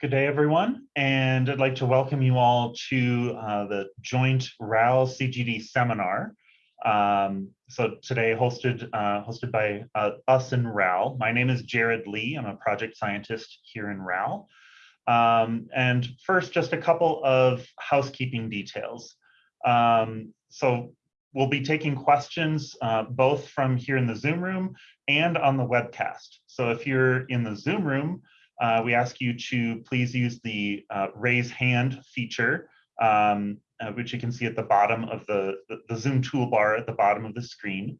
Good day, everyone, and I'd like to welcome you all to uh, the joint RAL CGD seminar. Um, so today hosted uh, hosted by uh, us in RAL. My name is Jared Lee. I'm a project scientist here in RAL. Um, and first, just a couple of housekeeping details. Um, so we'll be taking questions uh, both from here in the Zoom room and on the webcast. So if you're in the Zoom room, uh, we ask you to please use the uh, raise hand feature, um, uh, which you can see at the bottom of the, the, the, Zoom toolbar at the bottom of the screen.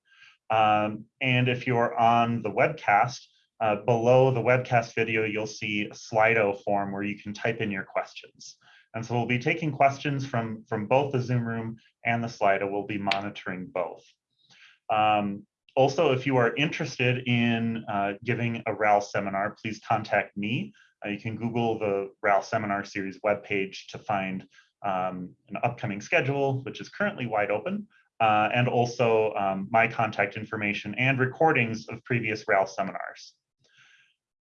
Um, and if you're on the webcast, uh, below the webcast video, you'll see a Slido form where you can type in your questions. And so we'll be taking questions from, from both the Zoom room and the Slido. We'll be monitoring both. Um, also, if you are interested in uh, giving a RAL seminar, please contact me. Uh, you can Google the RAL seminar series webpage to find um, an upcoming schedule, which is currently wide open, uh, and also um, my contact information and recordings of previous RAL seminars.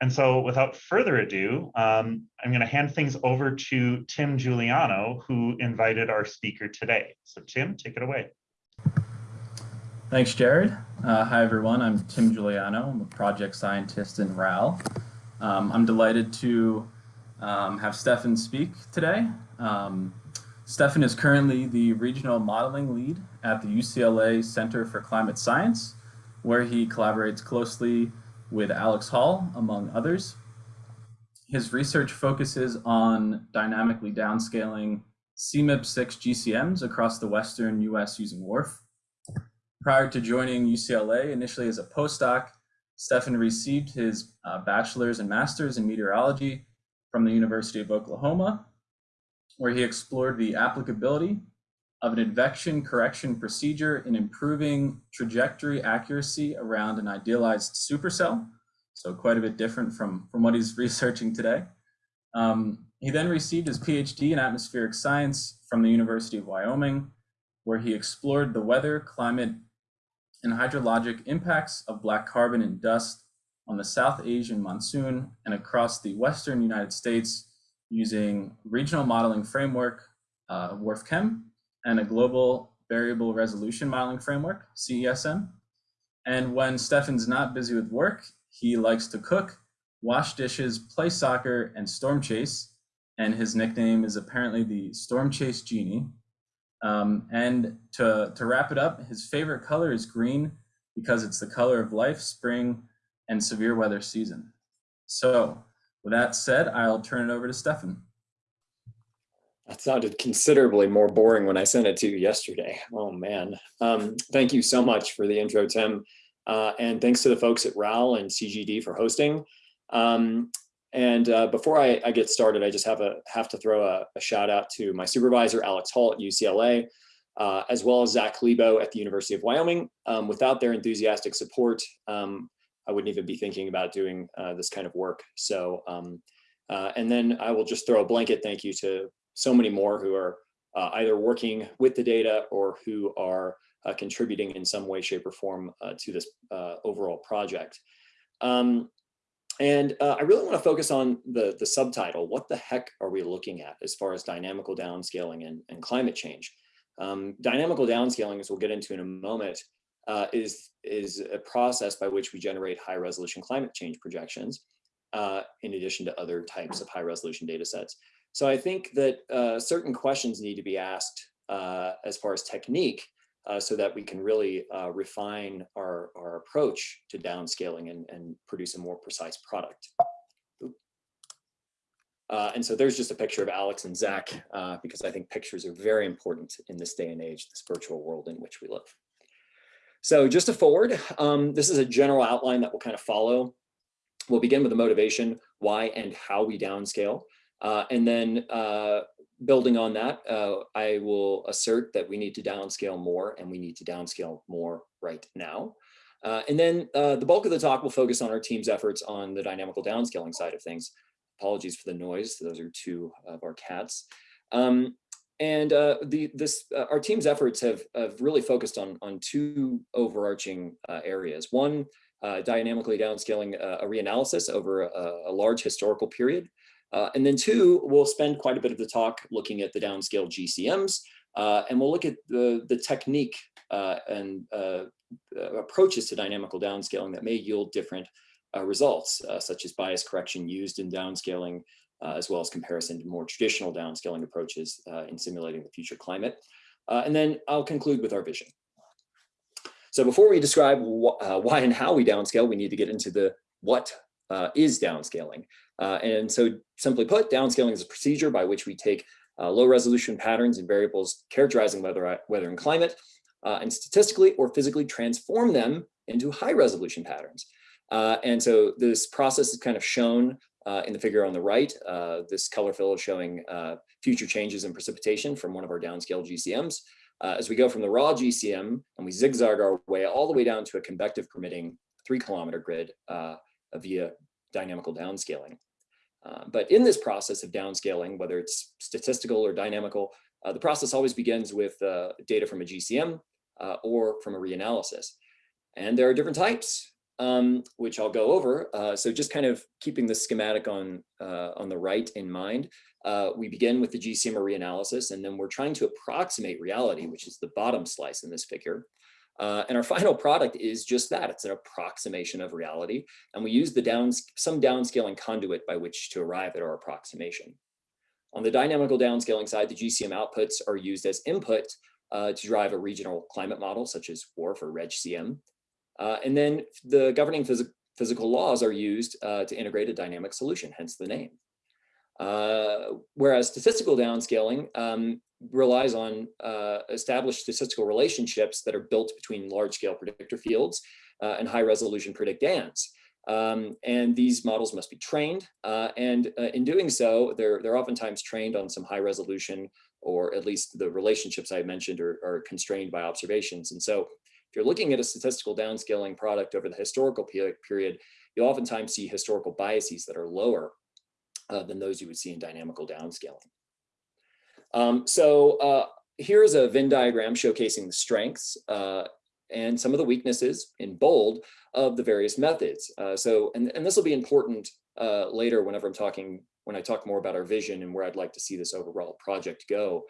And so without further ado, um, I'm going to hand things over to Tim Juliano, who invited our speaker today. So Tim, take it away. Thanks, Jared. Uh, hi, everyone. I'm Tim Juliano. I'm a project scientist in RAL. Um, I'm delighted to um, have Stefan speak today. Um, Stefan is currently the regional modeling lead at the UCLA Center for Climate Science, where he collaborates closely with Alex Hall, among others. His research focuses on dynamically downscaling CMIP6 GCMs across the Western US using WRF. Prior to joining UCLA, initially as a postdoc, Stefan received his uh, bachelor's and master's in meteorology from the University of Oklahoma, where he explored the applicability of an advection correction procedure in improving trajectory accuracy around an idealized supercell. So quite a bit different from, from what he's researching today. Um, he then received his PhD in atmospheric science from the University of Wyoming, where he explored the weather, climate, and hydrologic impacts of black carbon and dust on the South Asian monsoon and across the Western United States using regional modeling framework, uh, WRF-Chem, and a global variable resolution modeling framework, CESM. And when Stefan's not busy with work, he likes to cook, wash dishes, play soccer, and storm chase. And his nickname is apparently the Storm Chase Genie. Um, and to, to wrap it up, his favorite color is green because it's the color of life, spring, and severe weather season. So with that said, I'll turn it over to Stefan. That sounded considerably more boring when I sent it to you yesterday. Oh man. Um, thank you so much for the intro, Tim. Uh, and thanks to the folks at RAL and CGD for hosting. Um, and uh, before I, I, get started, I just have a have to throw a, a shout out to my supervisor, Alex Hall at UCLA, uh, as well as Zach Lebo at the University of Wyoming. Um, without their enthusiastic support, um, I wouldn't even be thinking about doing uh, this kind of work. So, um, uh, and then I will just throw a blanket thank you to so many more who are uh, either working with the data or who are uh, contributing in some way, shape, or form to this overall project. Um, and uh, I really want to focus on the, the subtitle, what the heck are we looking at as far as dynamical downscaling and, and climate change? Um, dynamical downscaling, as we'll get into in a moment, uh, is, is a process by which we generate high resolution climate change projections, in addition to other types of high resolution data sets. So I think that uh, certain questions need to be asked uh, as far as technique uh, so that we can really uh, refine our, our approach to downscaling and, and produce a more precise product. Uh, and so there's just a picture of Alex and Zach, uh, because I think pictures are very important in this day and age, this virtual world in which we live. So just to forward, um, this is a general outline that we'll kind of follow. We'll begin with the motivation, why and how we downscale. Uh, and then uh, building on that, uh, I will assert that we need to downscale more and we need to downscale more right now. Uh, and then uh, the bulk of the talk will focus on our team's efforts on the dynamical downscaling side of things. Apologies for the noise. Those are two of our cats. Um, and uh, the this our team's efforts have, have really focused on, on two overarching areas. One, dynamically downscaling a reanalysis over a, a large historical period, Uh, and then two, we'll spend quite a bit of the talk looking at the downscale GCMs, uh, and we'll look at the, the technique uh, and uh, approaches to dynamical downscaling that may yield different uh, results, uh, such as bias correction used in downscaling, as well as comparison to more traditional downscaling approaches in simulating the future climate. and then I'll conclude with our vision. So before we describe wh why and how we downscale, we need to get into the what is downscaling. Uh, and so simply put, downscaling is a procedure by which we take uh, low resolution patterns and variables characterizing weather, weather and climate uh, and statistically or physically transform them into high resolution patterns. Uh, and so this process is kind of shown uh, in the figure on the right. Uh, this color fill is showing future changes in precipitation from one of our downscale GCMs. as we go from the raw GCM and we zigzag our way all the way down to a convective permitting three kilometer grid via dynamical downscaling. Uh, but in this process of downscaling, whether it's statistical or dynamical, uh, the process always begins with uh, data from a GCM uh, or from a reanalysis. And there are different types, um, which I'll go over. Uh, so just kind of keeping the schematic on, on the right in mind, we begin with the GCM or reanalysis, and then we're trying to approximate reality, which is the bottom slice in this figure. Uh, and our final product is just that. It's an approximation of reality. And we use the downs some downscaling conduit by which to arrive at our approximation. On the dynamical downscaling side, the GCM outputs are used as input uh, to drive a regional climate model, such as WRF or RegCM. Uh, and then the governing phys physical laws are used uh, to integrate a dynamic solution, hence the name. Uh, whereas statistical downscaling um, relies on uh, established statistical relationships that are built between large scale predictor fields uh, and high resolution predictands. Um, and these models must be trained. Uh, and uh, in doing so, they're, they're oftentimes trained on some high resolution or at least the relationships I mentioned are, are constrained by observations. And so if you're looking at a statistical downscaling product over the historical period, you'll oftentimes see historical biases that are lower uh, than those you would see in dynamical downscaling. Um, so uh, here's a Venn diagram showcasing the strengths uh, and some of the weaknesses in bold of the various methods. Uh, so, and, and this will be important uh, later whenever I'm talking, when I talk more about our vision and where I'd like to see this overall project go.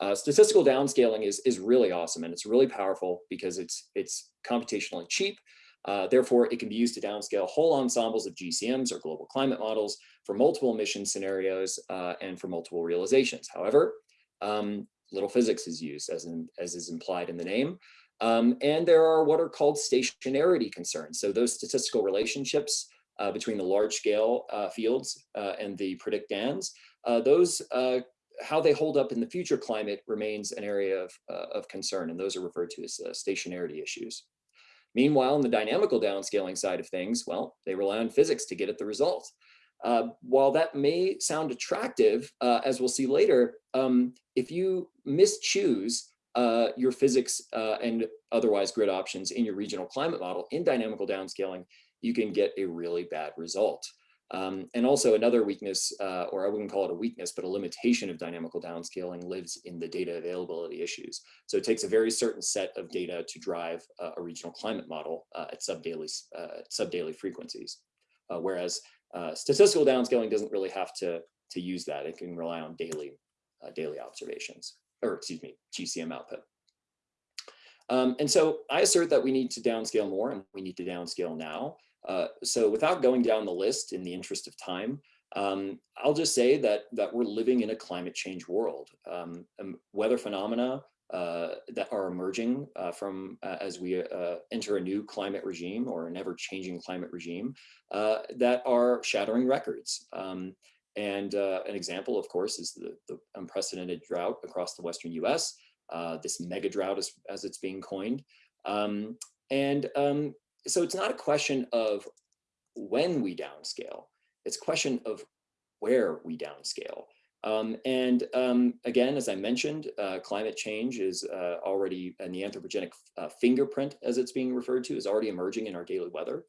Uh, statistical downscaling is, is really awesome and it's really powerful because it's, it's computationally cheap. Uh, therefore, it can be used to downscale whole ensembles of GCMs or global climate models for multiple emission scenarios uh, and for multiple realizations. However, um, little physics is used as, in, as is implied in the name. Um, and there are what are called stationarity concerns. So those statistical relationships uh, between the large scale uh, fields uh, and the predictands, uh, those how they hold up in the future climate remains an area of, of concern, and those are referred to as stationarity issues. Meanwhile, in the dynamical downscaling side of things, well, they rely on physics to get at the result. Uh, while that may sound attractive, uh, as we'll see later, um, if you mischoose uh, your physics uh, and otherwise grid options in your regional climate model in dynamical downscaling, you can get a really bad result. Um, and also another weakness, uh, or I wouldn't call it a weakness, but a limitation of dynamical downscaling lives in the data availability issues. So it takes a very certain set of data to drive uh, a regional climate model at subdaily, subdaily frequencies. whereas uh, statistical downscaling doesn't really have to, to use that. It can rely on daily, uh, daily observations, or excuse me, GCM output. Um, and so I assert that we need to downscale more and we need to downscale now. Uh, so without going down the list in the interest of time, um, I'll just say that that we're living in a climate change world. Um, weather phenomena uh, that are emerging uh, from uh, as we uh, enter a new climate regime or an ever-changing climate regime uh, that are shattering records. Um, and an example, of course, is the, the, unprecedented drought across the Western US, this mega drought as, as it's being coined. Um, and um, so it's not a question of when we downscale, it's a question of where we downscale. Um, and um, again, as I mentioned, uh, climate change is uh, already, and the anthropogenic uh, fingerprint, as it's being referred to, is already emerging in our daily weather.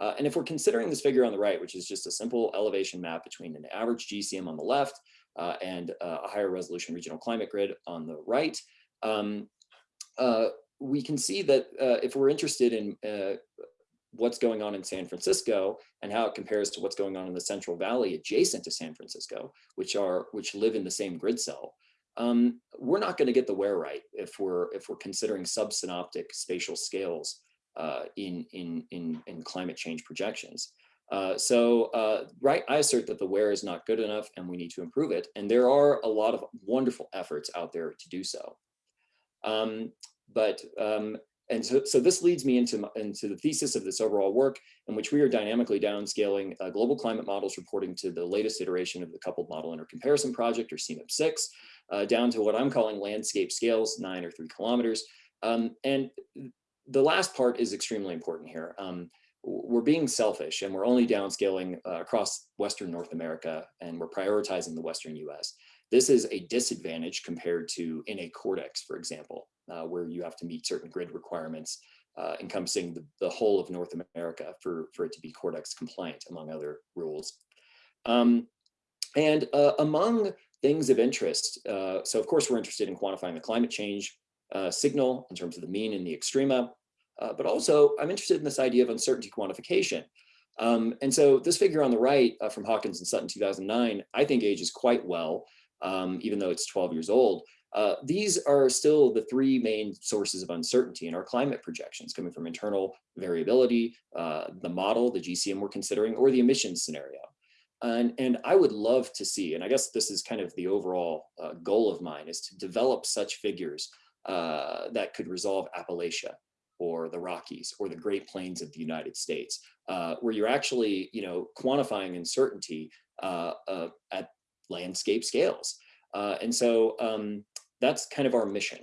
Uh, and if we're considering this figure on the right, which is just a simple elevation map between an average GCM on the left uh, and uh, a higher resolution regional climate grid on the right, um, we can see that if we're interested in what's going on in San Francisco and how it compares to what's going on in the Central Valley adjacent to San Francisco, which are which live in the same grid cell, um, we're not going to get the where right if we're if we're considering subsynoptic spatial scales uh, in, in in in climate change projections. Uh, so uh, right, I assert that the where is not good enough and we need to improve it. And there are a lot of wonderful efforts out there to do so. Um, but um, and so, so this leads me into, into the thesis of this overall work in which we are dynamically downscaling uh, global climate models reporting to the latest iteration of the coupled model intercomparison project or CMIP6 uh, down to what I'm calling landscape scales, nine or three kilometers. Um, and the last part is extremely important here. Um, we're being selfish and we're only downscaling uh, across Western North America and we're prioritizing the Western US. This is a disadvantage compared to in a CORDEX, for example, uh, where you have to meet certain grid requirements uh, encompassing the, the, whole of North America for, for it to be CORDEX compliant, among other rules. Um, and uh, among things of interest, uh, so of course we're interested in quantifying the climate change uh, signal in terms of the mean and the extrema, uh, but also I'm interested in this idea of uncertainty quantification. Um, and so this figure on the right from Hawkins and Sutton 2009, I think ages quite well, um, even though it's 12 years old. Uh, these are still the three main sources of uncertainty in our climate projections coming from internal variability, uh, the model, the GCM we're considering, or the emissions scenario. And, and I would love to see, and I guess this is kind of the overall uh, goal of mine, is to develop such figures uh, that could resolve Appalachia or the Rockies or the Great Plains of the United States, uh, where you're actually, you know, quantifying uncertainty uh, at landscape scales. and so um, that's kind of our mission.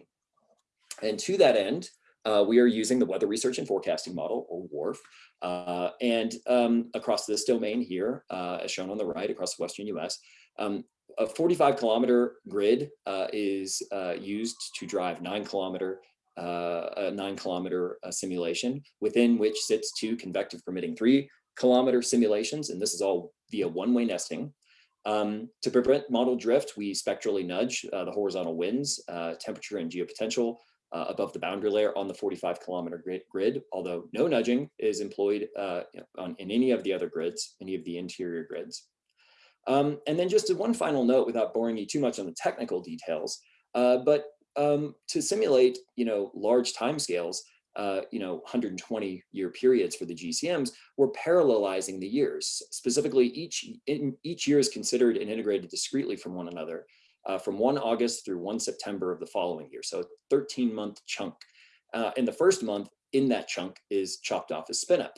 And to that end, uh, we are using the Weather Research and Forecasting Model, or WRF, uh, and um, across this domain here, uh, as shown on the right, across the Western US, um, a 45 kilometer grid uh, is uh, used to drive nine kilometer uh, a nine kilometer simulation within which sits two convective permitting three kilometer simulations. And this is all via one-way nesting. Um, to prevent model drift, we spectrally nudge uh, the horizontal winds, uh, temperature and geopotential uh, above the boundary layer on the 45 kilometer grid, grid although no nudging is employed uh, on, in any of the other grids, any of the interior grids. Um, and then just one final note without boring you too much on the technical details, uh, but um, to simulate, you know, large timescales, uh, you know, 120 year periods for the GCMs, we're parallelizing the years. Specifically, each, in, each year is considered and integrated discretely from one another uh, from 1 August through 1 September of the following year. So 13 month chunk. Uh, and the first month in that chunk is chopped off as spin up.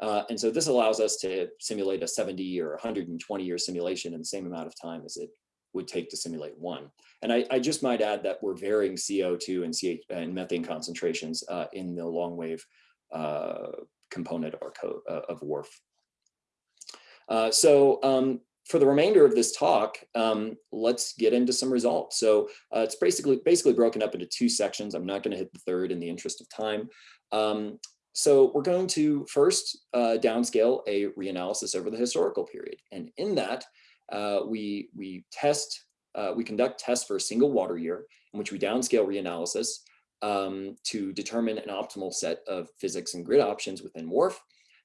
Uh, and so this allows us to simulate a 70 or 120 year simulation in the same amount of time as it would take to simulate one. And I, I just might add that we're varying CO2 and, CH, and methane concentrations uh, in the long wave uh, component or uh, of WRF. Uh, so um, for the remainder of this talk, um, let's get into some results. So uh, it's basically basically broken up into two sections. I'm not going to hit the third in the interest of time. Um, so we're going to first uh, downscale a reanalysis over the historical period. And in that, uh, we, we test, uh, we conduct tests for a single water year in which we downscale reanalysis um, to determine an optimal set of physics and grid options within WRF.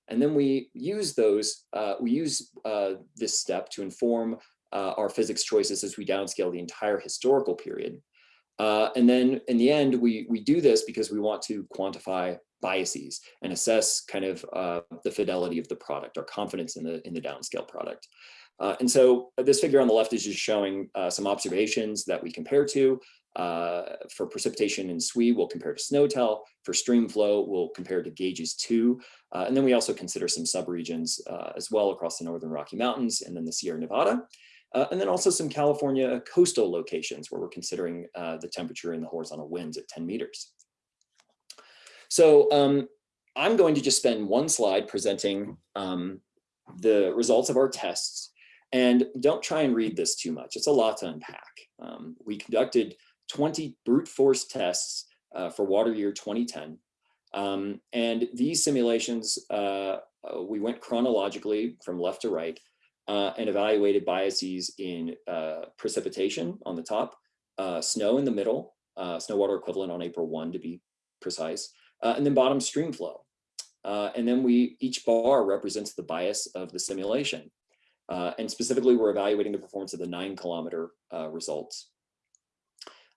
And then we use those, uh, we use uh, this step to inform uh, our physics choices as we downscale the entire historical period. Uh, and then in the end, we, we do this because we want to quantify biases and assess kind of the fidelity of the product, our confidence in the, in the downscale product. Uh, and so this figure on the left is just showing uh, some observations that we compare to. Uh, for precipitation in SWE, we'll compare to SNOTEL. For stream flow, we'll compare to gauges two. Uh, and then we also consider some subregions uh, as well across the Northern Rocky Mountains and then the Sierra Nevada. Uh, and then also some California coastal locations where we're considering the temperature and the horizontal winds at 10 meters. So um, I'm going to just spend one slide presenting um, the results of our tests and don't try and read this too much. It's a lot to unpack. Um, we conducted 20 brute force tests uh, for water year 2010. Um, and these simulations, uh, uh, we went chronologically from left to right uh, and evaluated biases in uh, precipitation on the top, uh, snow in the middle, snow water equivalent on April 1 to be precise, and then bottom stream flow. And then we, each bar represents the bias of the simulation. Uh, and specifically, we're evaluating the performance of the nine kilometer uh, results.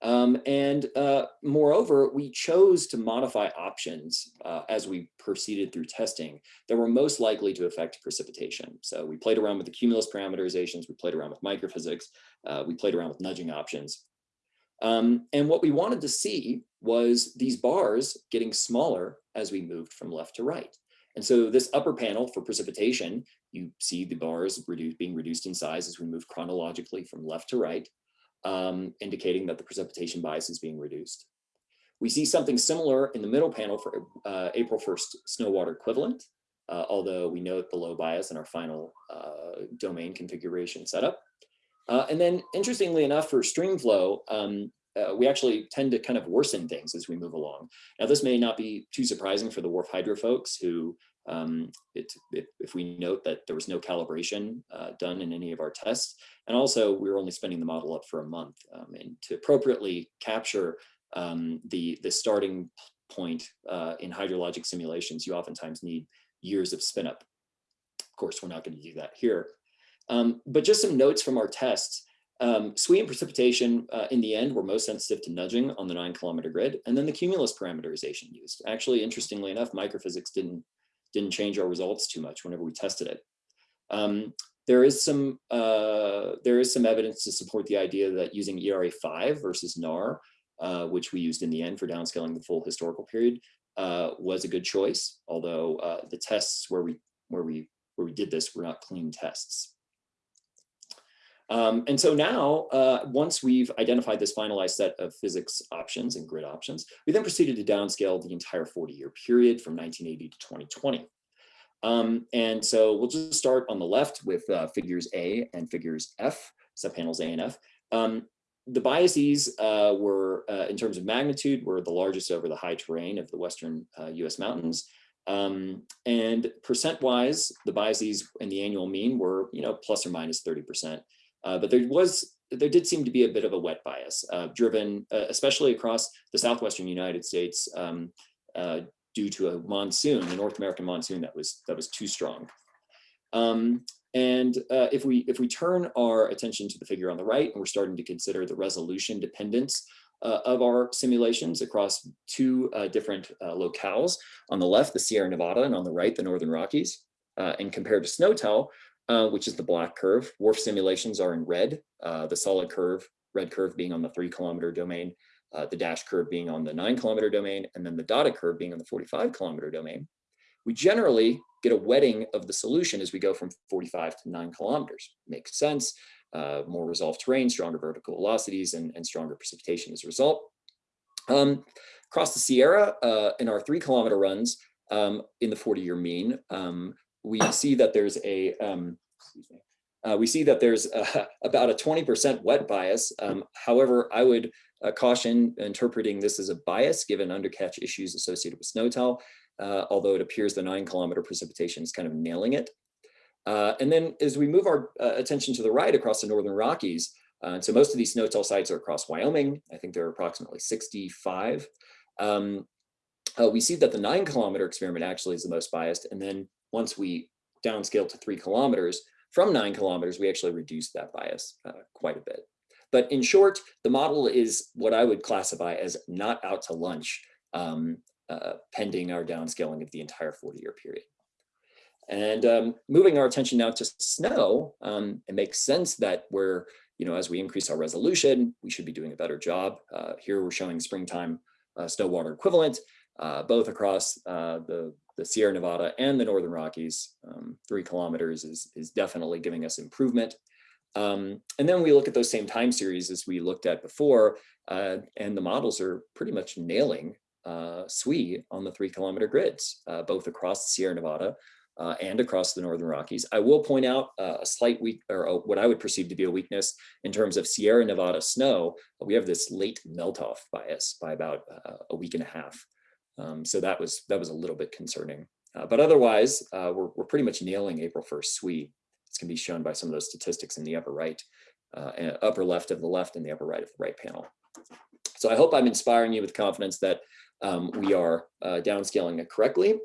Um, and uh, moreover, we chose to modify options uh, as we proceeded through testing that were most likely to affect precipitation. So we played around with the cumulus parameterizations, we played around with microphysics, uh, we played around with nudging options. Um, and what we wanted to see was these bars getting smaller as we moved from left to right. And so this upper panel for precipitation, you see the bars reduce, being reduced in size as we move chronologically from left to right um, indicating that the precipitation bias is being reduced. We see something similar in the middle panel for uh, April 1st snow water equivalent, uh, although we note the low bias in our final uh, domain configuration setup. Uh, and then interestingly enough for stream flow, um, uh, we actually tend to kind of worsen things as we move along. Now this may not be too surprising for the WRF Hydro folks who um, it, if we note that there was no calibration uh, done in any of our tests, and also we were only spinning the model up for a month, um, and to appropriately capture um, the, the starting point uh, in hydrologic simulations, you oftentimes need years of spin up. Of course, we're not going to do that here. Um, but just some notes from our tests. Um, SWE and precipitation uh, in the end were most sensitive to nudging on the nine kilometer grid, and then the cumulus parameterization used. Actually, interestingly enough, microphysics didn't didn't change our results too much whenever we tested it. Um, there is some uh, there is some evidence to support the idea that using ERA5 versus NARR, uh, which we used in the end for downscaling the full historical period, uh, was a good choice. Although uh, the tests where we where we where we did this were not clean tests. Um, and so now, uh, once we've identified this finalized set of physics options and grid options, we then proceeded to downscale the entire 40-year period from 1980 to 2020. Um, and so we'll just start on the left with uh, figures A and figures F, subpanels A and F. Um, the biases uh, were, uh, in terms of magnitude, were the largest over the high terrain of the western US uh, mountains. Um, and percent-wise, the biases in the annual mean were, you know, plus or minus 30%. Uh, but there was, there did seem to be a bit of a wet bias, uh, driven especially across the southwestern United States, um, due to a monsoon, a North American monsoon that was that was too strong. Um, and uh, if we if we turn our attention to the figure on the right, and we're starting to consider the resolution dependence uh, of our simulations across two uh, different uh, locales. On the left, the Sierra Nevada, and on the right, the Northern Rockies. Uh, and compared to SNOTEL, uh, which is the black curve, WRF simulations are in red, the solid curve, red curve being on the three kilometer domain, uh, the dash curve being on the nine kilometer domain, and then the dotted curve being on the 45 kilometer domain, we generally get a wetting of the solution as we go from 45 to nine kilometers. Makes sense, uh, more resolved terrain, stronger vertical velocities, and, and stronger precipitation as a result. Um, across the Sierra, uh, in our three kilometer runs, um, in the 40 year mean, um, we see that there's a, um, uh, we see that there's uh, about a 20% wet bias. Um, however, I would uh, caution interpreting this as a bias given undercatch issues associated with SNOTEL, uh, although it appears the nine kilometer precipitation is kind of nailing it. Uh, and then as we move our uh, attention to the right across the Northern Rockies, so most of these SNOTEL sites are across Wyoming. I think there are approximately 65. Um, we see that the nine kilometer experiment actually is the most biased. And then once we downscale to three kilometers, from nine kilometers, we actually reduce that bias quite a bit. But in short, the model is what I would classify as not out to lunch, um, uh, pending our downscaling of the entire 40 year period. And um, moving our attention now to snow, um, it makes sense that we're, you know, as we increase our resolution, we should be doing a better job. Uh, here we're showing springtime uh, snow water equivalent, uh, both across uh, the, the Sierra Nevada and the Northern Rockies. Um, three kilometers is, is definitely giving us improvement. Um, and then we look at those same time series as we looked at before, uh, and the models are pretty much nailing uh, SWE on the three kilometer grids, uh, both across the Sierra Nevada uh, and across the Northern Rockies. I will point out uh, a slight weak, or a, what I would perceive to be a weakness in terms of Sierra Nevada snow. We have this late melt off bias by about uh, a week and a half. Um, so that was that was a little bit concerning. but otherwise, we're, we're pretty much nailing April 1st SWE. This can be shown by some of those statistics in the upper right, uh, upper left of the left and the upper right of the right panel. So I hope I'm inspiring you with confidence that um, we are uh, downscaling it correctly.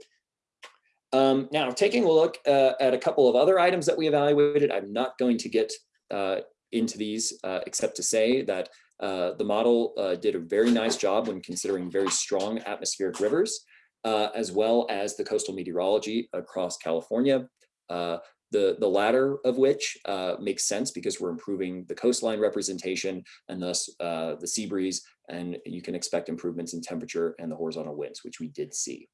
Um, now, taking a look uh, at a couple of other items that we evaluated, I'm not going to get uh, into these uh, except to say that uh, the model uh, did a very nice job when considering very strong atmospheric rivers, uh, as well as the coastal meteorology across California. the, the latter of which makes sense because we're improving the coastline representation and thus the sea breeze, and you can expect improvements in temperature and the horizontal winds, which we did see.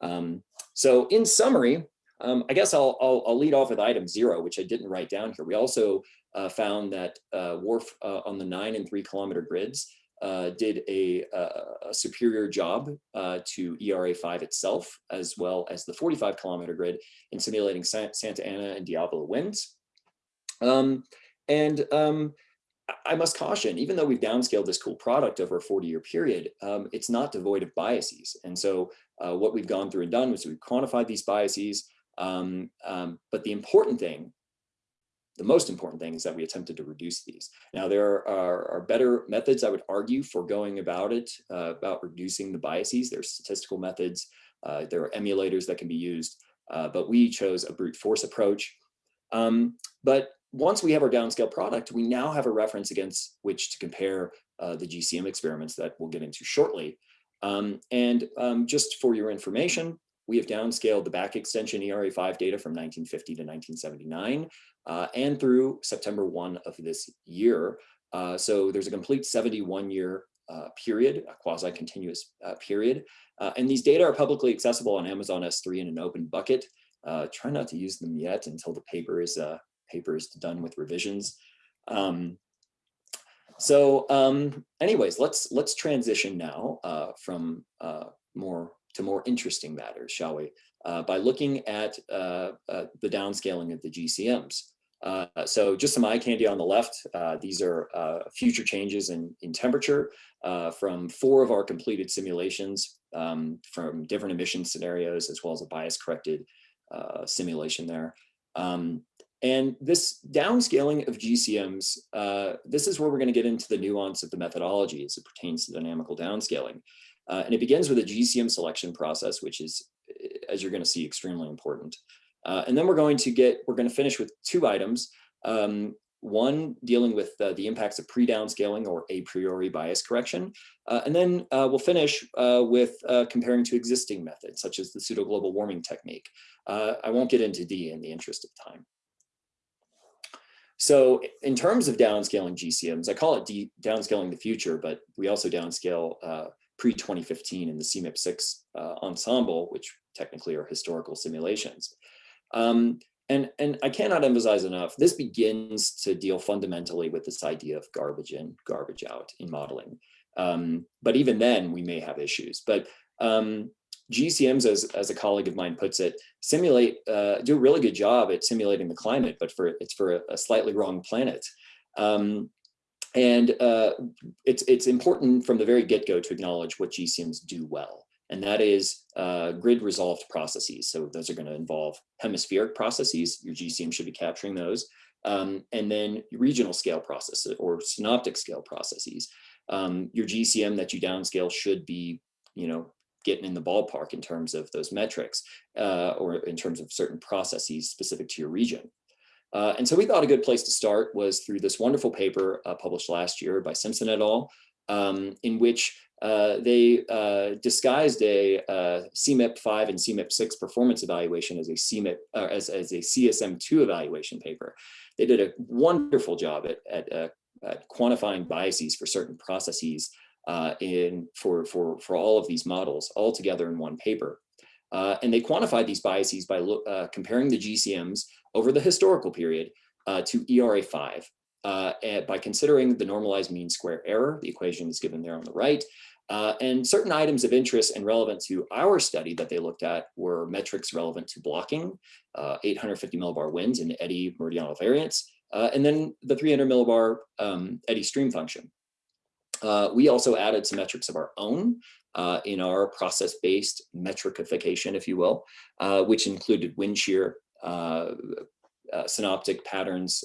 Um, so in summary, um, I guess I'll, I'll, I'll, lead off with item zero, which I didn't write down here. We also uh, found that uh, WRF uh, on the nine and three kilometer grids uh, did a, a, superior job uh, to ERA5 itself, as well as the 45 kilometer grid in simulating Santa Ana and Diablo winds. Um, and um, I must caution, even though we've downscaled this cool product over a 40 year period, um, it's not devoid of biases. And so uh, what we've gone through and done was we've quantified these biases. Um, um, but the important thing, the most important thing is that we attempted to reduce these. Now there are, are better methods, I would argue, for going about it, uh, about reducing the biases. There's statistical methods, uh, there are emulators that can be used, uh, but we chose a brute force approach. Um, but once we have our downscale product, we now have a reference against which to compare uh, the GCM experiments that we'll get into shortly. Um, and um, just for your information, we have downscaled the back extension ERA5 data from 1950 to 1979 uh, and through September 1 of this year. Uh, so there's a complete 71 year uh, period, a quasi-continuous uh, period. Uh, and these data are publicly accessible on Amazon S3 in an open bucket. Uh, try not to use them yet until the paper is paper is done with revisions. Um, so um, anyways, let's let's transition now from more to more interesting matters, shall we? Uh, by looking at uh, uh, the downscaling of the GCMs. Uh, so just some eye candy on the left. these are future changes in, in temperature from four of our completed simulations um, from different emission scenarios, as well as a bias corrected simulation there. Um, and this downscaling of GCMs, uh, this is where we're going to get into the nuance of the methodology as it pertains to dynamical downscaling. Uh, and it begins with a GCM selection process, which is, as you're going to see, extremely important. Uh, and then we're going to get, we're going to finish with two items. Um, one dealing with uh, the impacts of pre-downscaling or a priori bias correction. Uh, and then uh, we'll finish uh, with uh, comparing to existing methods, such as the pseudo-global warming technique. Uh, I won't get into D in the interest of time. So in terms of downscaling GCMs, I call it downscaling the future, but we also downscale pre-2015 in the CMIP6 uh, ensemble, which technically are historical simulations. Um, and, and I cannot emphasize enough, this begins to deal fundamentally with this idea of garbage in, garbage out in modeling. Um, but even then we may have issues. But um, GCMs, as, as a colleague of mine puts it, simulate, uh, do a really good job at simulating the climate, but for it's for a, a slightly wrong planet. Um, and uh, it's, it's important from the very get-go to acknowledge what GCMs do well. And that is uh, grid resolved processes. So those are going to involve hemispheric processes. Your GCM should be capturing those. Um, and then regional scale processes or synoptic scale processes. Um, your GCM that you downscale should be, you know, getting in the ballpark in terms of those metrics uh, or in terms of certain processes specific to your region. Uh, and so we thought a good place to start was through this wonderful paper uh, published last year by Simpson et al, um, in which uh, they uh, disguised a uh, CMIP5 and CMIP6 performance evaluation as a CMIP as, as a CESM2 evaluation paper. They did a wonderful job at, at, at quantifying biases for certain processes uh, in for, for, for all of these models all together in one paper. Uh, and they quantified these biases by uh, comparing the GCMs over the historical period uh, to ERA5 uh, by considering the normalized mean square error, the equation is given there on the right, uh, and certain items of interest and relevant to our study that they looked at were metrics relevant to blocking, 850 millibar winds and eddy meridional variance, and then the 300 millibar um, eddy stream function. Uh, we also added some metrics of our own uh, in our process-based metricification, if you will, uh, which included wind shear, uh, uh, synoptic patterns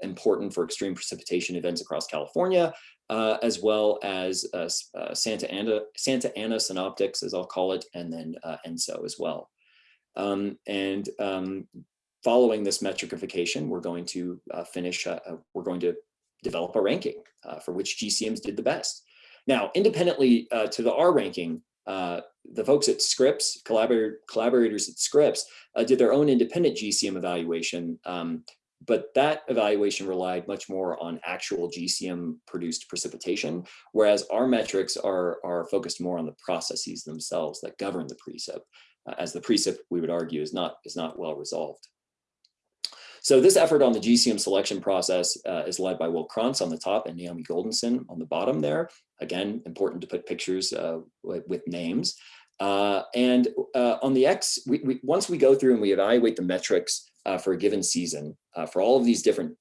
important for extreme precipitation events across California, as well as Santa Ana, Santa Ana synoptics, as I'll call it, and then ENSO as well. Um, and um, following this metricification, we're going to uh, finish, uh, uh, we're going to develop a ranking uh, for which GCMs did the best. Now, independently uh, to the R ranking, uh, the folks at Scripps, collaborator, collaborators at Scripps, uh, did their own independent GCM evaluation, um, but that evaluation relied much more on actual GCM produced precipitation, whereas our metrics are, are focused more on the processes themselves that govern the precip, uh, as the precip, we would argue, is not, is not well resolved. So this effort on the GCM selection process uh, is led by Will Krantz on the top and Naomi Goldenson on the bottom there. Again, important to put pictures uh, with, names. Uh, and uh, on the X, we, we, once we go through and we evaluate the metrics uh, for a given season uh, for all of these different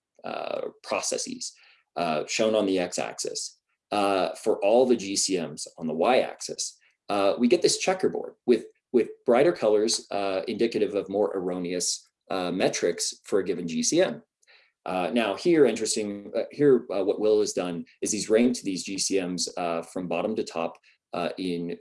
processes shown on the X-axis, for all the GCMs on the Y-axis, we get this checkerboard with, with brighter colors indicative of more erroneous uh, metrics for a given GCM. Uh, now here, interesting, uh, here uh, what Will has done is he's ranked these GCMs uh, from bottom to top uh, in,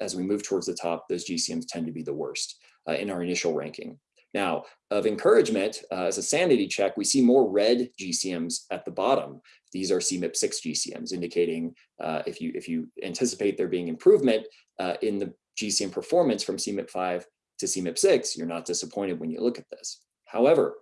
as we move towards the top, those GCMs tend to be the worst in our initial ranking. Now, of encouragement, as a sanity check, we see more red GCMs at the bottom. These are CMIP6 GCMs, indicating if, you, if you anticipate there being improvement in the GCM performance from CMIP5 to CMIP6, you're not disappointed when you look at this. However,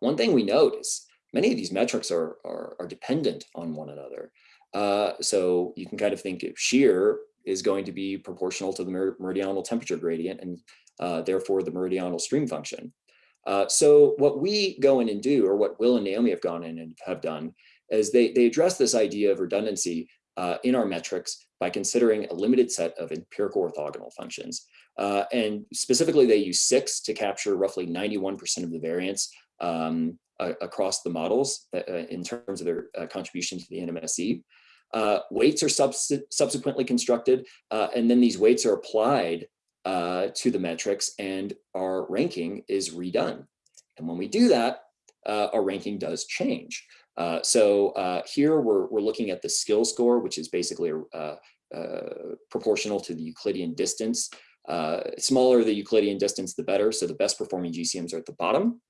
one thing we note is many of these metrics are, are, are dependent on one another. Uh, so you can kind of think of shear is going to be proportional to the meridional temperature gradient and uh, therefore the meridional stream function. Uh, so what we go in and do, or what Will and Naomi have gone in and have done, is they, they address this idea of redundancy uh, in our metrics by considering a limited set of empirical orthogonal functions. Uh, and specifically, they use six to capture roughly 91% of the variance um, across the models that, uh, in terms of their uh, contribution to the NMSE. Uh, weights are subs subsequently constructed, uh, and then these weights are applied uh, to the metrics and our ranking is redone. And when we do that, our ranking does change. so here we're, we're looking at the skill score, which is basically proportional to the Euclidean distance uh, smaller the Euclidean distance, the better. So the best performing GCMs are at the bottom.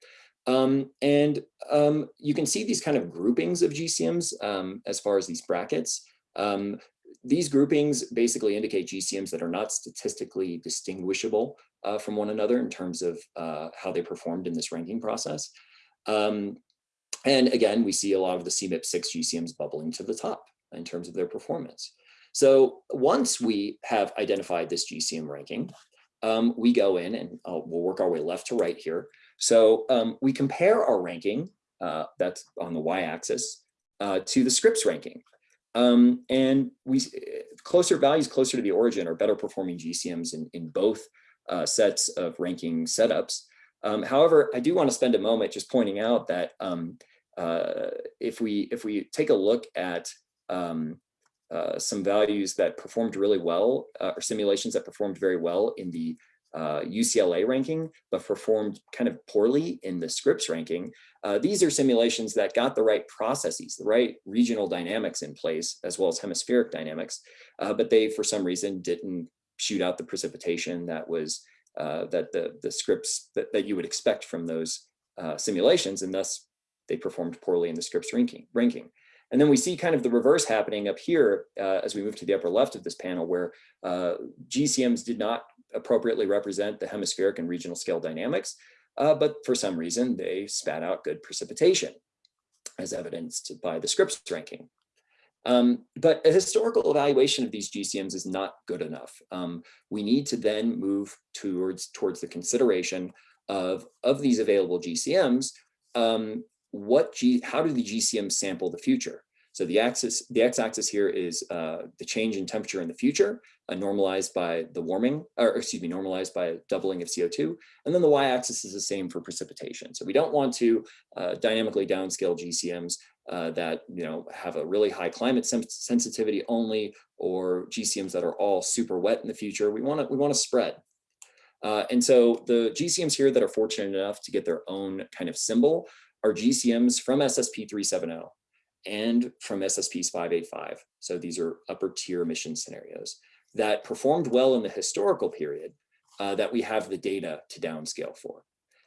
Um, and um, you can see these kind of groupings of GCMs um, as far as these brackets. Um, these groupings basically indicate GCMs that are not statistically distinguishable uh, from one another in terms of uh, how they performed in this ranking process. Um, and again, we see a lot of the CMIP6 GCMs bubbling to the top in terms of their performance. So once we have identified this GCM ranking, um, we go in and uh, we'll work our way left to right here. So um, we compare our ranking, uh, that's on the y-axis, uh, to the Scripps ranking. Um, and we closer values closer to the origin are better performing GCMs in, in both uh, sets of ranking setups. Um, however, I do want to spend a moment just pointing out that um, uh, if we if we take a look at um, uh, some values that performed really well uh, or simulations that performed very well in the uh, UCLA ranking, but performed kind of poorly in the Scripps ranking. Uh, these are simulations that got the right processes, the right regional dynamics in place, as well as hemispheric dynamics, uh, but they, for some reason, didn't shoot out the precipitation that was that the, the Scripps that, that you would expect from those simulations, and thus they performed poorly in the Scripps ranking. ranking. And then we see kind of the reverse happening up here uh, as we move to the upper left of this panel where uh, GCMs did not appropriately represent the hemispheric and regional scale dynamics, uh, but for some reason they spat out good precipitation as evidenced by the Scripps ranking. Um, but a historical evaluation of these GCMs is not good enough. Um, we need to then move towards, towards the consideration of, of these available GCMs, um, what G, how do the GCMs sample the future? So the axis, the x-axis here is uh, the change in temperature in the future, uh, normalized by the warming, or excuse me, normalized by doubling of CO2. And then the y-axis is the same for precipitation. So we don't want to uh, dynamically downscale GCMs uh, that you know have a really high climate sensitivity only, or GCMs that are all super wet in the future. We want to we want to spread. Uh, and so the GCMs here that are fortunate enough to get their own kind of symbol are GCMs from SSP 370 and from SSPs 585. So these are upper tier emission scenarios that performed well in the historical period, uh, that we have the data to downscale for.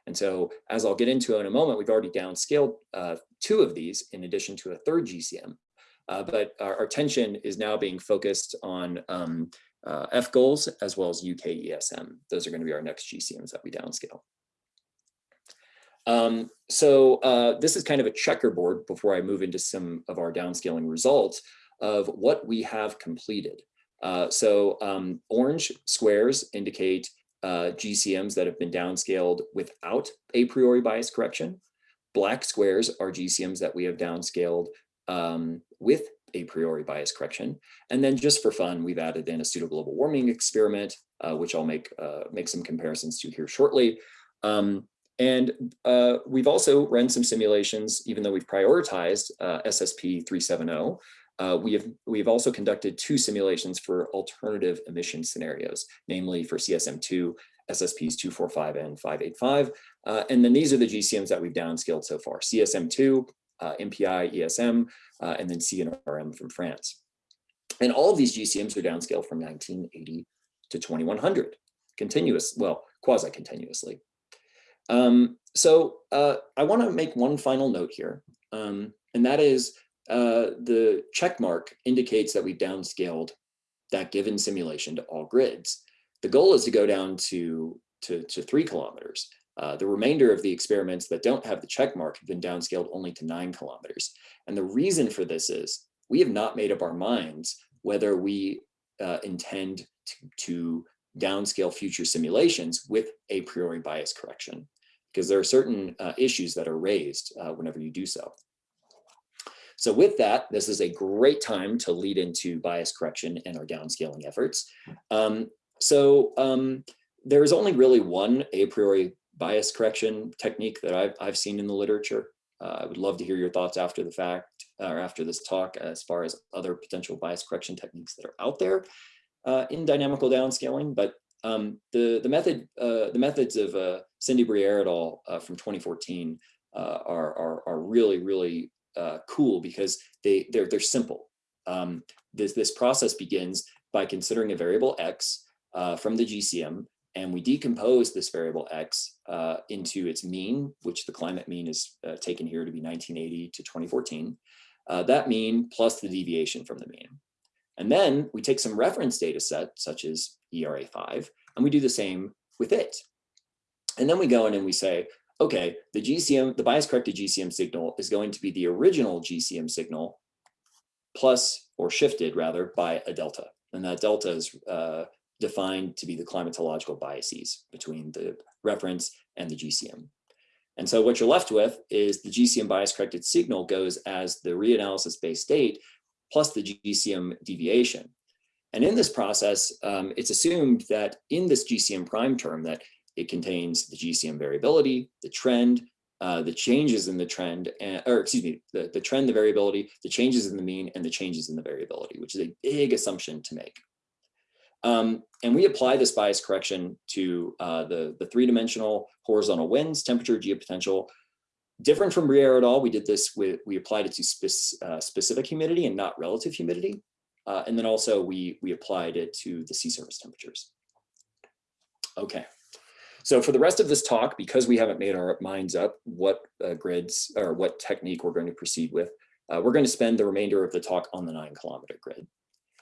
And so as I'll get into in a moment, we've already downscaled uh, two of these in addition to a third GCM. Uh, but our, our, attention is now being focused on um, uh, FGOALS as well as UK ESM. Those are going to be our next GCMs that we downscale. Um, so uh, this is kind of a checkerboard before I move into some of our downscaling results of what we have completed. Uh, so um, orange squares indicate uh, GCMs that have been downscaled without a priori bias correction. Black squares are GCMs that we have downscaled um, with a priori bias correction. And then just for fun, we've added in a pseudo global warming experiment, uh, which I'll make, uh, make some comparisons to here shortly. Um, and uh, we've also run some simulations, even though we've prioritized uh, SSP 370, uh, we have we've also conducted two simulations for alternative emission scenarios, namely for CESM2, SSPs 245 and 585. Uh, and then these are the GCMs that we've downscaled so far, CESM2, uh, MPI, ESM, uh, and then CNRM from France. And all of these GCMs are downscaled from 1980 to 2100, continuous, well, quasi-continuously. Um, so uh, I want to make one final note here, um, and that is uh, the check mark indicates that we've downscaled that given simulation to all grids. The goal is to go down to, to, to three kilometers. Uh, the remainder of the experiments that don't have the check mark have been downscaled only to nine kilometers. And the reason for this is we have not made up our minds whether we uh, intend to, to downscale future simulations with a priori bias correction, because there are certain uh, issues that are raised uh, whenever you do so. So with that, this is a great time to lead into bias correction and our downscaling efforts. Um, so um, there is only really one a priori bias correction technique that I've, I've seen in the literature. Uh, I would love to hear your thoughts after the fact or after this talk as far as other potential bias correction techniques that are out there uh, in dynamical downscaling. But um, the the method uh, the methods of uh, Cindy Bruyère et al. Uh, from 2014 uh, are, are are really really uh, cool because they they're they're simple. Um, this this process begins by considering a variable x uh, from the GCM, and we decompose this variable x uh, into its mean, which the climate mean is uh, taken here to be 1980 to 2014. Uh, that mean plus the deviation from the mean. And then we take some reference data set, such as ERA5, and we do the same with it. And then we go in and we say, okay, the GCM, the bias corrected GCM signal is going to be the original GCM signal plus or shifted rather by a delta. And that delta is uh, defined to be the climatological biases between the reference and the GCM. And so what you're left with is the GCM bias corrected signal goes as the reanalysis base state plus the GCM deviation. And in this process, um, it's assumed that in this GCM prime term that it contains the GCM variability, the trend, uh, the changes in the trend, and, or excuse me, the, the trend, the variability, the changes in the mean, and the changes in the variability, which is a big assumption to make. Um, and we apply this bias correction to uh, the, the three-dimensional horizontal winds, temperature, geopotential. Different from Bruyère et al., we did this with, we applied it to spe uh, specific humidity and not relative humidity. Uh, and then also we, we applied it to the sea surface temperatures. Okay. So for the rest of this talk, because we haven't made our minds up what uh, grids or what technique we're going to proceed with, uh, we're going to spend the remainder of the talk on the nine kilometer grid.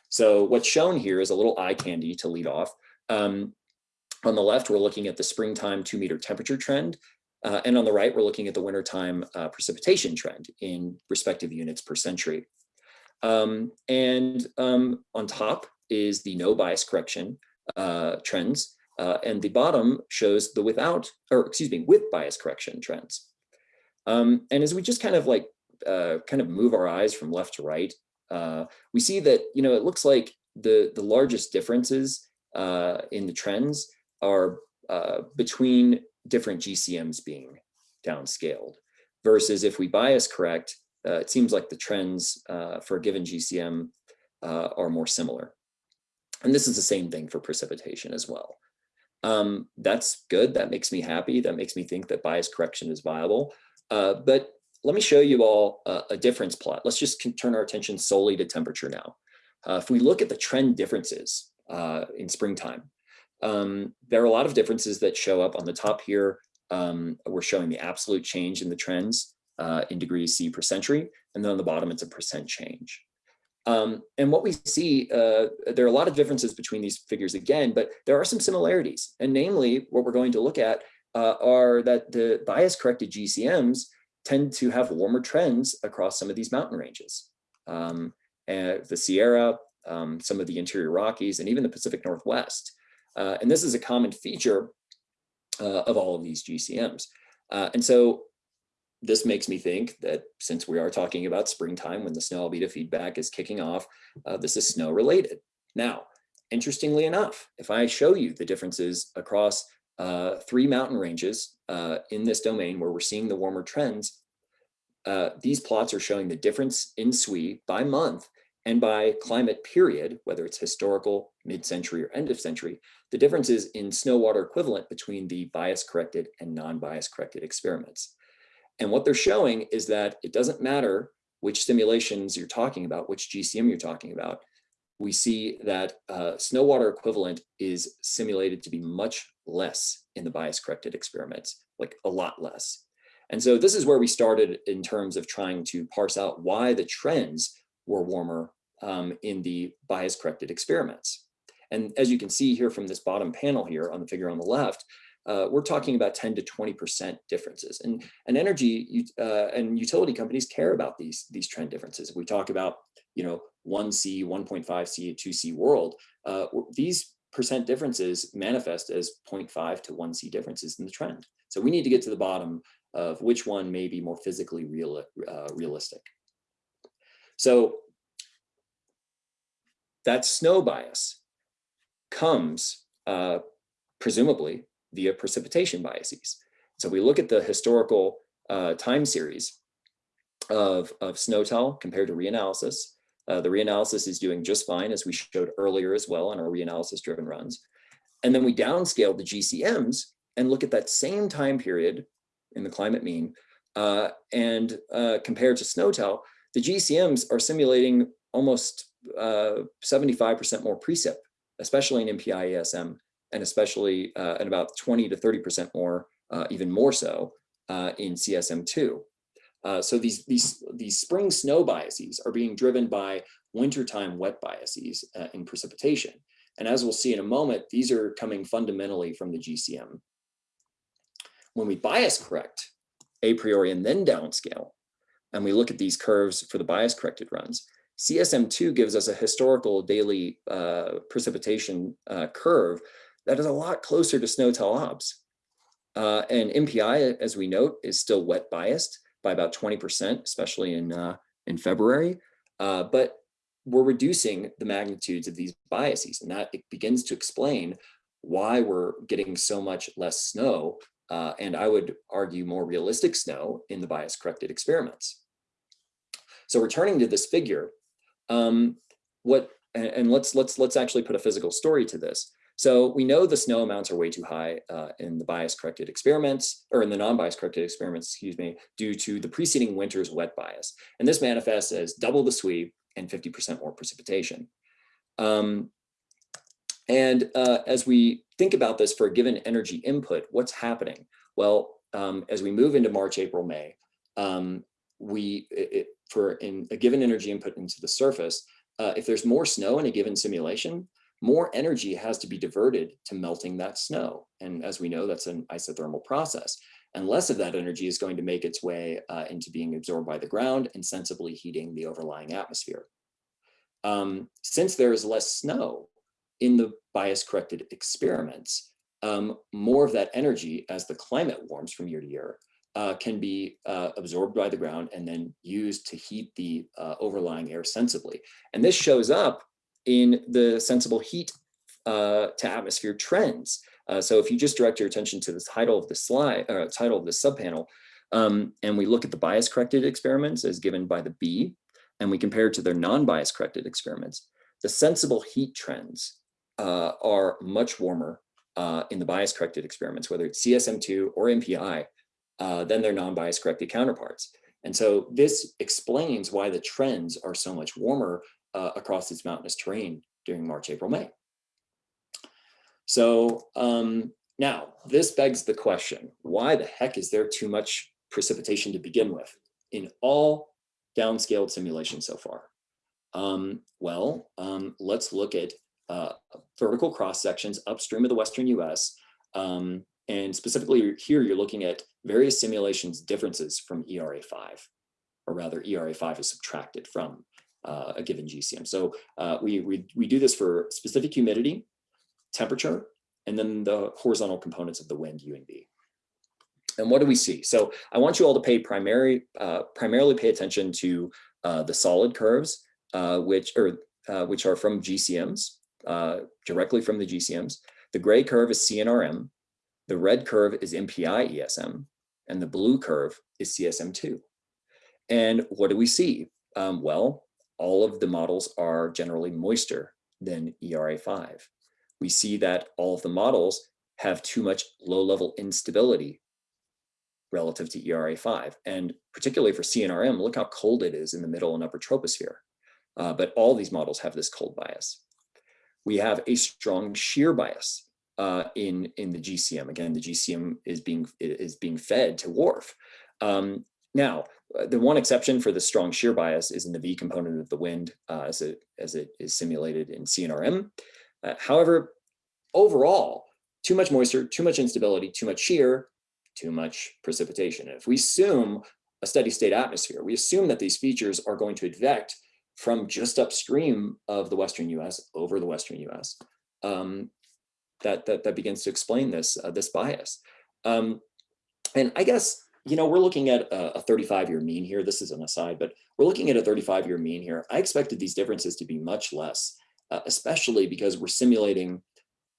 So what's shown here is a little eye candy to lead off. Um, on the left, we're looking at the springtime two meter temperature trend. Uh, and on the right, we're looking at the wintertime uh, precipitation trend in respective units per century. Um, and um, on top is the no bias correction uh, trends. Uh, and the bottom shows the without, or excuse me, with bias correction trends. Um, and as we just kind of like, uh, kind of move our eyes from left to right, uh, we see that, you know, it looks like the, the largest differences uh, in the trends are uh, between different GCMs being downscaled versus if we bias correct, uh, it seems like the trends for a given GCM are more similar. And this is the same thing for precipitation as well. Um, that's good. That makes me happy. That makes me think that bias correction is viable. Uh, but let me show you all a, a difference plot. Let's just turn our attention solely to temperature now. Uh, if we look at the trend differences uh, in springtime, um, there are a lot of differences that show up on the top here. Um, we're showing the absolute change in the trends uh, in degrees C per century. And then on the bottom, it's a percent change. Um, and what we see, uh, there are a lot of differences between these figures again, but there are some similarities. And namely, what we're going to look at uh, are that the bias corrected GCMs tend to have warmer trends across some of these mountain ranges. Um, and the Sierra, um, some of the interior Rockies, and even the Pacific Northwest. Uh, and this is a common feature uh, of all of these GCMs. Uh, and so this makes me think that since we are talking about springtime when the snow albedo feedback is kicking off, uh, this is snow related. Now, interestingly enough, if I show you the differences across uh, three mountain ranges uh, in this domain where we're seeing the warmer trends, uh, these plots are showing the difference in SWE by month and by climate period, whether it's historical, mid-century, or end of century, the differences in snow water equivalent between the bias corrected and non-bias corrected experiments. And what they're showing is that it doesn't matter which simulations you're talking about, which GCM you're talking about, we see that uh, snow water equivalent is simulated to be much less in the bias corrected experiments, like a lot less. And so this is where we started in terms of trying to parse out why the trends were warmer um, in the bias corrected experiments. And as you can see here from this bottom panel here on the figure on the left, uh, we're talking about 10 to 20% differences. And, and energy uh, and utility companies care about these, these trend differences. If we talk about, you know, 1C, 1.5C, 2C world. Uh, these percent differences manifest as 0.5 to 1C differences in the trend. So we need to get to the bottom of which one may be more physically real, uh, realistic. So that snow bias comes uh, presumably via precipitation biases. So we look at the historical uh, time series of, of SNOTEL compared to reanalysis. Uh, the reanalysis is doing just fine, as we showed earlier as well on our reanalysis driven runs. And then we downscale the GCMs and look at that same time period in the climate mean uh, and uh, compared to SNOTEL, the GCMs are simulating almost 75% uh, more precip, especially in MPI ESM and especially uh, at about 20 to 30% more, uh, even more so uh, in CESM2. Uh, so these, these, these spring snow biases are being driven by wintertime wet biases uh, in precipitation. And as we'll see in a moment, these are coming fundamentally from the GCM. When we bias correct a priori and then downscale, and we look at these curves for the bias corrected runs, CESM2 gives us a historical daily uh, precipitation curve that is a lot closer to SNOTEL obs. Uh, and MPI, as we note, is still wet biased by about 20%, especially in, uh, in February. Uh, but we're reducing the magnitudes of these biases, and that it begins to explain why we're getting so much less snow, uh, and I would argue more realistic snow in the bias corrected experiments. So returning to this figure, um, what and, and let's let's let's actually put a physical story to this. So we know the snow amounts are way too high uh, in the bias corrected experiments, or in the non-bias corrected experiments, excuse me, due to the preceding winter's wet bias. And this manifests as double the SWE and 50% more precipitation. Um, and uh, as we think about this for a given energy input, what's happening? Well, um, as we move into March, April, May, um, we, it, for in a given energy input into the surface, uh, if there's more snow in a given simulation, more energy has to be diverted to melting that snow. And as we know, that's an isothermal process. And less of that energy is going to make its way uh, into being absorbed by the ground and sensibly heating the overlying atmosphere. Um, since there is less snow in the bias corrected experiments, um, more of that energy as the climate warms from year to year uh, can be uh, absorbed by the ground and then used to heat the uh, overlying air sensibly. And this shows up in the sensible heat uh, to atmosphere trends. Uh, so if you just direct your attention to the title of the slide, or title of the subpanel, um, and we look at the bias corrected experiments as given by the B, and we compare it to their non-bias corrected experiments, the sensible heat trends uh, are much warmer uh, in the bias corrected experiments, whether it's CESM2 or MPI, uh, than their non-bias corrected counterparts. And so this explains why the trends are so much warmer uh, across its mountainous terrain during March, April, May. So um, now this begs the question, why the heck is there too much precipitation to begin with in all downscaled simulations so far? Um, well, um, let's look at uh, vertical cross sections upstream of the Western US. Um, and specifically here, you're looking at various simulations differences from ERA5, or rather ERA5 is subtracted from uh, a given GCM. So uh, we, we, we do this for specific humidity, temperature, and then the horizontal components of the wind, U and V. And what do we see? So I want you all to pay primary, uh, primarily pay attention to uh, the solid curves, uh, which, or, uh, which are from GCMs, directly from the GCMs. The gray curve is CNRM, the red curve is MPI ESM, and the blue curve is CESM2. And what do we see? Um, well, all of the models are generally moister than ERA5. We see that all of the models have too much low-level instability relative to ERA5. And particularly for CNRM, look how cold it is in the middle and upper troposphere. Uh, but all these models have this cold bias. We have a strong shear bias uh, in, in the GCM. Again, the GCM is being, is being fed to WRF. Um, now, the one exception for the strong shear bias is in the V component of the wind uh, as, it, as it is simulated in CNRM. Uh, however, overall, too much moisture, too much instability, too much shear, too much precipitation. And if we assume a steady state atmosphere, we assume that these features are going to advect from just upstream of the Western US over the Western US. Um, that, that, that begins to explain this, uh, this bias. Um, and I guess, you know, we're looking at a 35 year mean here. This is an aside, but we're looking at a 35 year mean here. I expected these differences to be much less, uh, especially because we're simulating,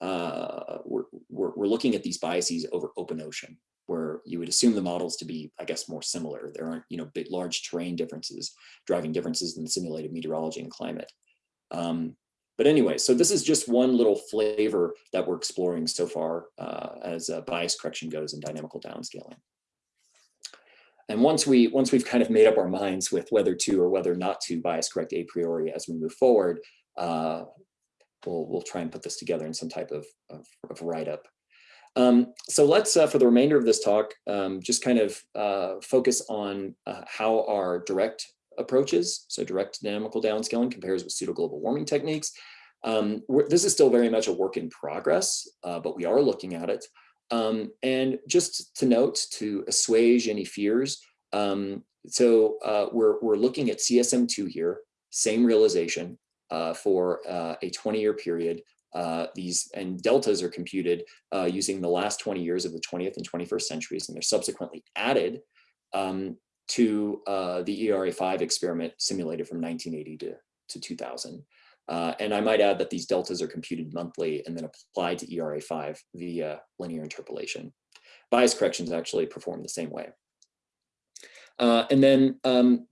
uh, we're, we're, we're looking at these biases over open ocean where you would assume the models to be, I guess, more similar. There aren't, you know, big, large terrain differences driving differences in the simulated meteorology and climate. Um, but anyway, so this is just one little flavor that we're exploring so far uh, as uh, bias correction goes in dynamical downscaling. And once we once we've kind of made up our minds with whether to or whether not to bias correct a priori as we move forward, uh, we'll we'll try and put this together in some type of, of, of write up. Um, so let's, uh, for the remainder of this talk, um, just kind of uh, focus on uh, how our direct approaches, so direct dynamical downscaling compares with pseudo global warming techniques. Um, this is still very much a work in progress, uh, but we are looking at it. Um, and just to note, to assuage any fears, um, so uh, we're, we're looking at CESM2 here, same realization uh, for a 20-year period uh, these and deltas are computed uh, using the last 20 years of the 20th and 21st centuries, and they're subsequently added um, to uh, the ERA5 experiment simulated from 1980 to, to 2000. Uh, and I might add that these deltas are computed monthly and then applied to ERA5 via linear interpolation. Bias corrections actually perform the same way. Uh, and then um,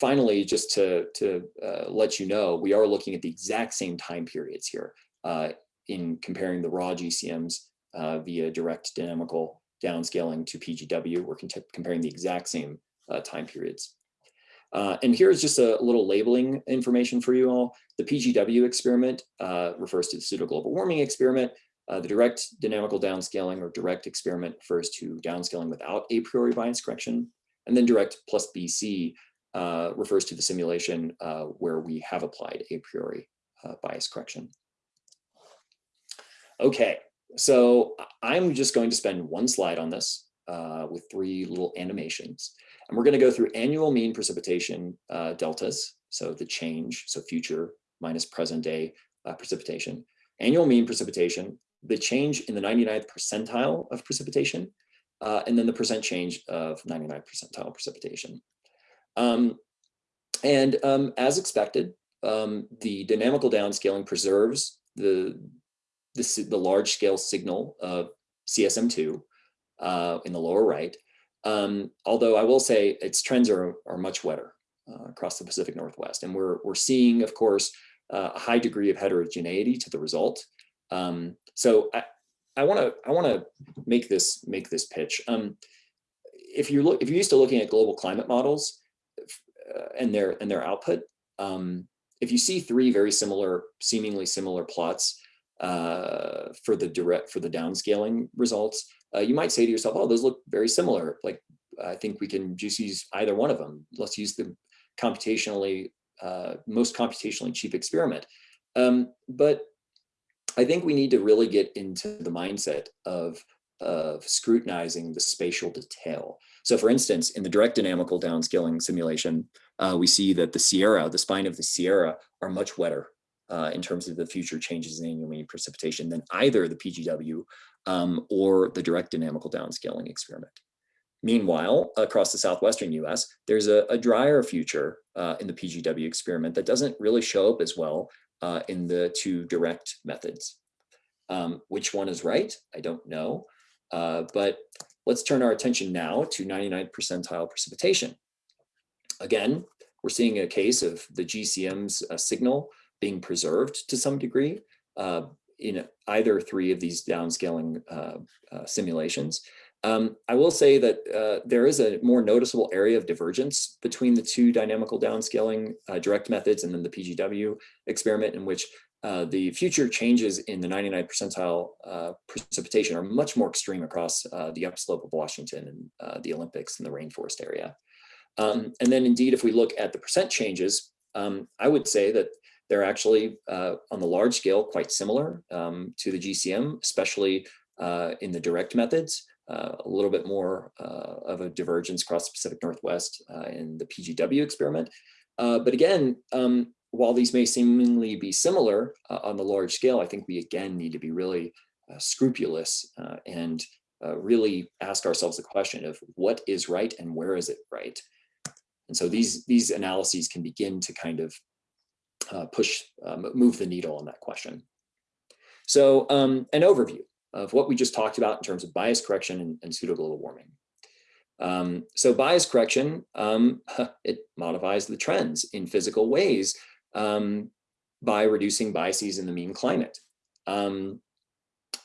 finally, just to, to uh, let you know, we are looking at the exact same time periods here uh, in comparing the raw GCMs uh, via direct dynamical downscaling to PGW. We're comparing the exact same uh, time periods. Uh, and here's just a little labeling information for you all. The PGW experiment uh, refers to the pseudo global warming experiment. Uh, the direct dynamical downscaling or direct experiment refers to downscaling without a priori bias correction. And then direct plus BC uh, refers to the simulation uh, where we have applied a priori uh, bias correction. Okay, so I'm just going to spend one slide on this with three little animations. And we're going to go through annual mean precipitation uh, deltas, so the change, so future minus present day uh, precipitation, annual mean precipitation, the change in the 99th percentile of precipitation, uh, and then the percent change of 99th percentile precipitation. Um, and um, as expected, um, the dynamical downscaling preserves the the, the large scale signal of CESM2 uh, in the lower right. Um, although I will say its trends are, are much wetter uh, across the Pacific Northwest. And we're, we're seeing, of course, uh, a high degree of heterogeneity to the result. Um, so I, I want to I want to make this make this pitch. Um, if you look if you're used to looking at global climate models uh, and their and their output, um, if you see three very similar, seemingly similar plots, uh, for the direct for the downscaling results, uh, you might say to yourself, "Oh, those look very similar. Like I think we can just use either one of them. Let's use the computationally uh, most computationally cheap experiment." Um, but I think we need to really get into the mindset of of scrutinizing the spatial detail. So for instance, in the direct dynamical downscaling simulation, uh, we see that the Sierra, the spine of the Sierra are much wetter uh, in terms of the future changes in annual mean precipitation than either the PGW um, or the direct dynamical downscaling experiment. Meanwhile, across the southwestern US, there's a, a drier future uh, in the PGW experiment that doesn't really show up as well uh, in the two direct methods. Um, which one is right? I don't know. Uh, but let's turn our attention now to 99th percentile precipitation. Again, we're seeing a case of the GCM's uh, signal being preserved to some degree uh, in either three of these downscaling uh, uh, simulations. Um, I will say that uh, there is a more noticeable area of divergence between the two dynamical downscaling uh, direct methods and then the PGW experiment in which uh, the future changes in the 99 percentile uh, precipitation are much more extreme across uh, the upslope of Washington and the Olympics and the rainforest area. Um, and then indeed, if we look at the percent changes, um, I would say that they're actually uh, on the large scale quite similar um, to the GCM, especially in the direct methods. a little bit more of a divergence across the Pacific Northwest in the PGW experiment. but again, um, while these may seemingly be similar uh, on the large scale, I think we again need to be really uh, scrupulous uh, and uh, really ask ourselves the question of what is right and where is it right? And so these, these analyses can begin to kind of uh, push, um, move the needle on that question. So um, an overview of what we just talked about in terms of bias correction and, and pseudoglobal warming. Um, so bias correction, um, it modifies the trends in physical ways um, by reducing biases in the mean climate. Um,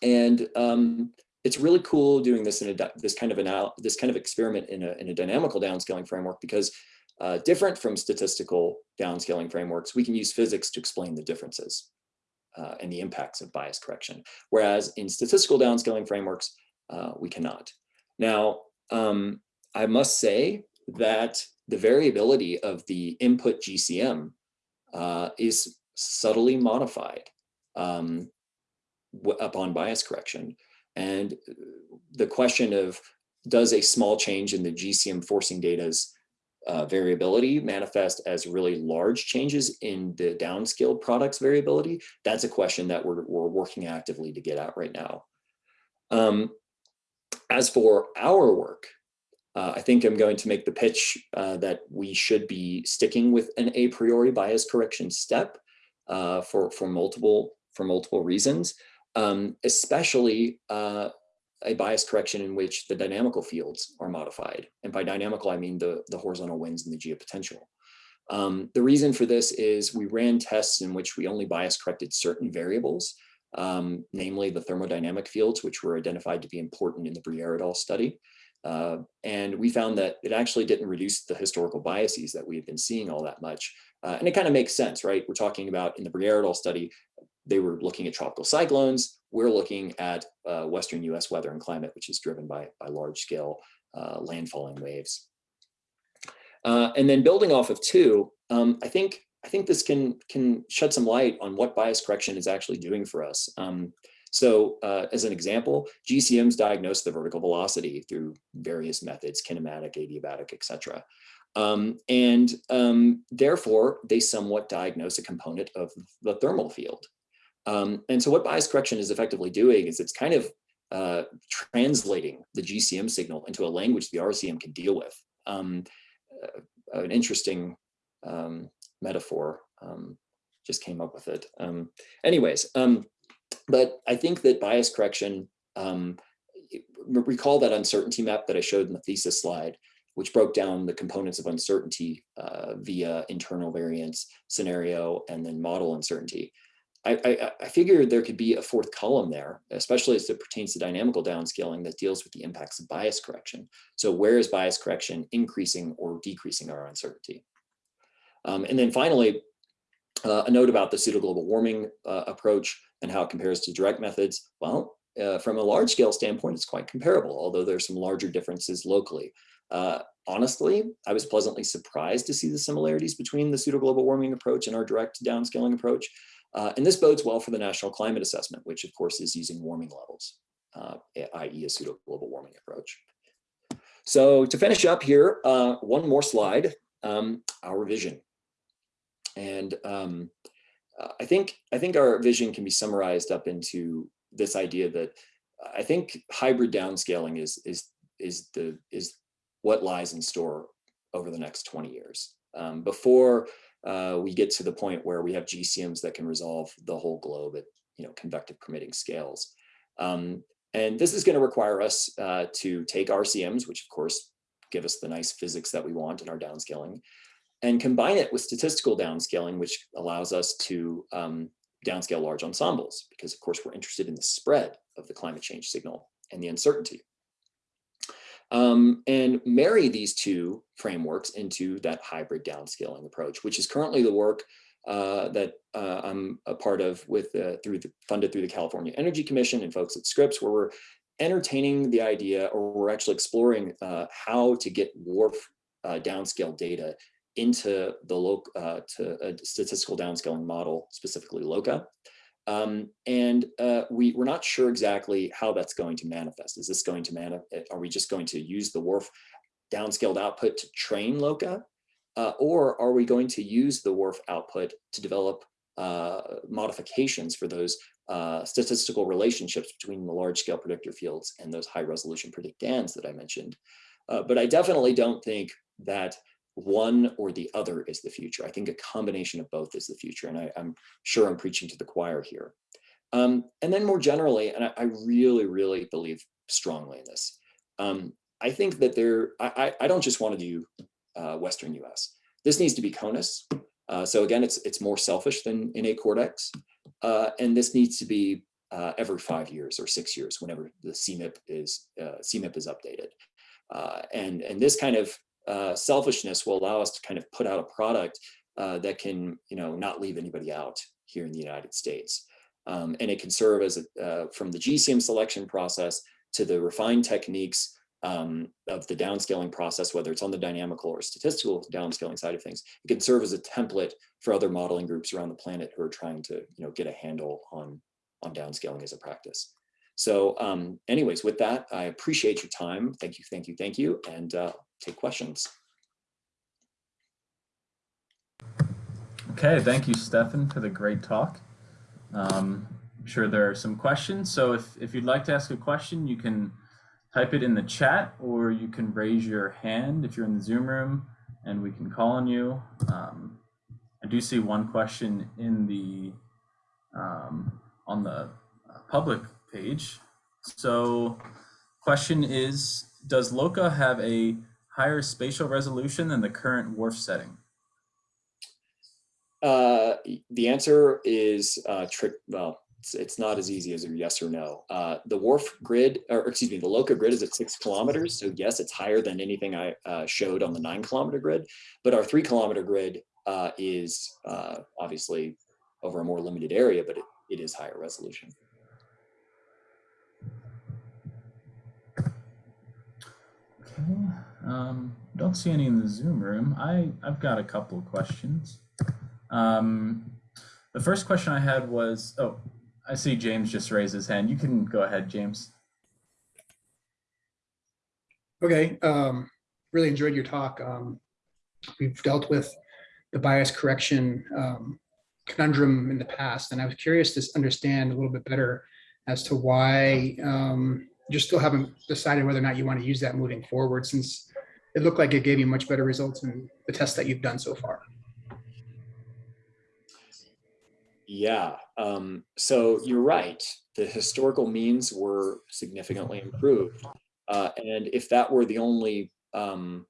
and um, it's really cool doing this in a this kind of an this kind of experiment in a, in a dynamical downscaling framework because uh, different from statistical downscaling frameworks, we can use physics to explain the differences uh, and the impacts of bias correction. Whereas in statistical downscaling frameworks, uh, we cannot. Now, um, I must say that the variability of the input GCM uh, is subtly modified um, upon bias correction. And uh, the question of does a small change in the GCM forcing data's uh, variability manifest as really large changes in the downscaled products variability? That's a question that we're, we're working actively to get at right now. Um, as for our work, uh, I think I'm going to make the pitch uh, that we should be sticking with an a priori bias correction step uh, for, for, multiple, for multiple reasons, um, especially uh, a bias correction in which the dynamical fields are modified. And by dynamical, I mean the, the horizontal winds and the geopotential. Um, the reason for this is we ran tests in which we only bias corrected certain variables, um, namely the thermodynamic fields, which were identified to be important in the Bruyère study. Uh, and we found that it actually didn't reduce the historical biases that we had been seeing all that much. Uh, and it kind of makes sense, right? We're talking about in the Bruyère study, they were looking at tropical cyclones. We're looking at uh, Western US weather and climate, which is driven by, by large scale uh, landfalling waves. Uh, and then building off of two, um, I think I think this can can shed some light on what bias correction is actually doing for us. Um, so uh, as an example, GCMs diagnose the vertical velocity through various methods, kinematic, adiabatic, etc. Um, and um, therefore, they somewhat diagnose a component of the thermal field. Um, and so what bias correction is effectively doing is it's kind of uh, translating the GCM signal into a language the RCM can deal with. Um, uh, an interesting um, metaphor, um, just came up with it. anyways, but I think that bias correction, um, recall that uncertainty map that I showed in the thesis slide, which broke down the components of uncertainty uh, via internal variance, scenario, and then model uncertainty. I, I, figured there could be a fourth column there, especially as it pertains to dynamical downscaling that deals with the impacts of bias correction. So where is bias correction increasing or decreasing our uncertainty? Um, and then finally, uh, a note about the pseudo global warming uh, approach and how it compares to direct methods. Well, uh, from a large scale standpoint, it's quite comparable, although there's some larger differences locally. Uh, honestly, I was pleasantly surprised to see the similarities between the pseudo global warming approach and our direct downscaling approach. Uh, and this bodes well for the National Climate Assessment, which of course is using warming levels, uh, i.e. a pseudo global warming approach. So to finish up here, uh, one more slide, um, our vision. And um, uh, I think I think our vision can be summarized up into this idea that I think hybrid downscaling is is is the is what lies in store over the next 20 years. Um, before uh, we get to the point where we have GCMs that can resolve the whole globe at you know convective permitting scales. Um, and this is going to require us uh, to take RCMs, which of course give us the nice physics that we want in our downscaling, and combine it with statistical downscaling, which allows us to um, downscale large ensembles, because of course we're interested in the spread of the climate change signal and the uncertainty. Um, and marry these two frameworks into that hybrid downscaling approach, which is currently the work uh, that uh, I'm a part of with uh, through the funded through the California Energy Commission and folks at Scripps, where we're entertaining the idea, or we're actually exploring uh, how to get WRF uh, downscale data into the local uh, to a statistical downscaling model, specifically LOCA. Um, and uh, we, we're not sure exactly how that's going to manifest. Is this going to manifest? Are we just going to use the WRF downscaled output to train LOCA? Uh, or are we going to use the WRF output to develop uh, modifications for those uh, statistical relationships between the large scale predictor fields and those high resolution predictands that I mentioned? Uh, but I definitely don't think that one or the other is the future. I think a combination of both is the future. And I, am sure I'm preaching to the choir here. Um, and then more generally, and I, I, really, really believe strongly in this. Um, I think that there, I, I don't just want to do uh, Western US. This needs to be CONUS. Uh, so again, it's it's more selfish than in CORDEX. Uh, and this needs to be uh, every five years or six years, whenever the CMIP is uh, CMIP is updated. Uh, and, and this kind of uh, selfishness will allow us to kind of put out a product uh, that can, you know, not leave anybody out here in the United States. Um, and it can serve as a, uh, from the GCM selection process to the refined techniques um, of the downscaling process, whether it's on the dynamical or statistical downscaling side of things, it can serve as a template for other modeling groups around the planet who are trying to, you know, get a handle on, on downscaling as a practice. So um, anyways, with that, I appreciate your time. Thank you, thank you, thank you. And uh, take questions. Okay, thank you, Stefan, for the great talk. Um, I'm sure there are some questions. So if, if you'd like to ask a question, you can type it in the chat or you can raise your hand if you're in the Zoom room and we can call on you. Um, I do see one question in the um, on the uh, public page. So question is, does LOCA have a higher spatial resolution than the current WRF setting? Uh, the answer is uh, trick. Well, it's, it's, not as easy as a yes or no. Uh, the WRF grid, or excuse me, the LOCA grid is at six kilometers. So yes, it's higher than anything I uh, showed on the nine kilometer grid, but our three kilometer grid uh, is uh, obviously over a more limited area, but it, it is higher resolution. Okay. Um, don't see any in the Zoom room. I, I've got a couple of questions. Um, the first question I had was, oh, I see James just raised his hand. You can go ahead, James. Okay, um, really enjoyed your talk. Um, we've dealt with the bias correction um, conundrum in the past, and I was curious to understand a little bit better as to why um, you still haven't decided whether or not you want to use that moving forward since it looked like it gave you much better results in the tests that you've done so far. Yeah, um, so you're right. The historical means were significantly improved. Uh, and if that were the only um,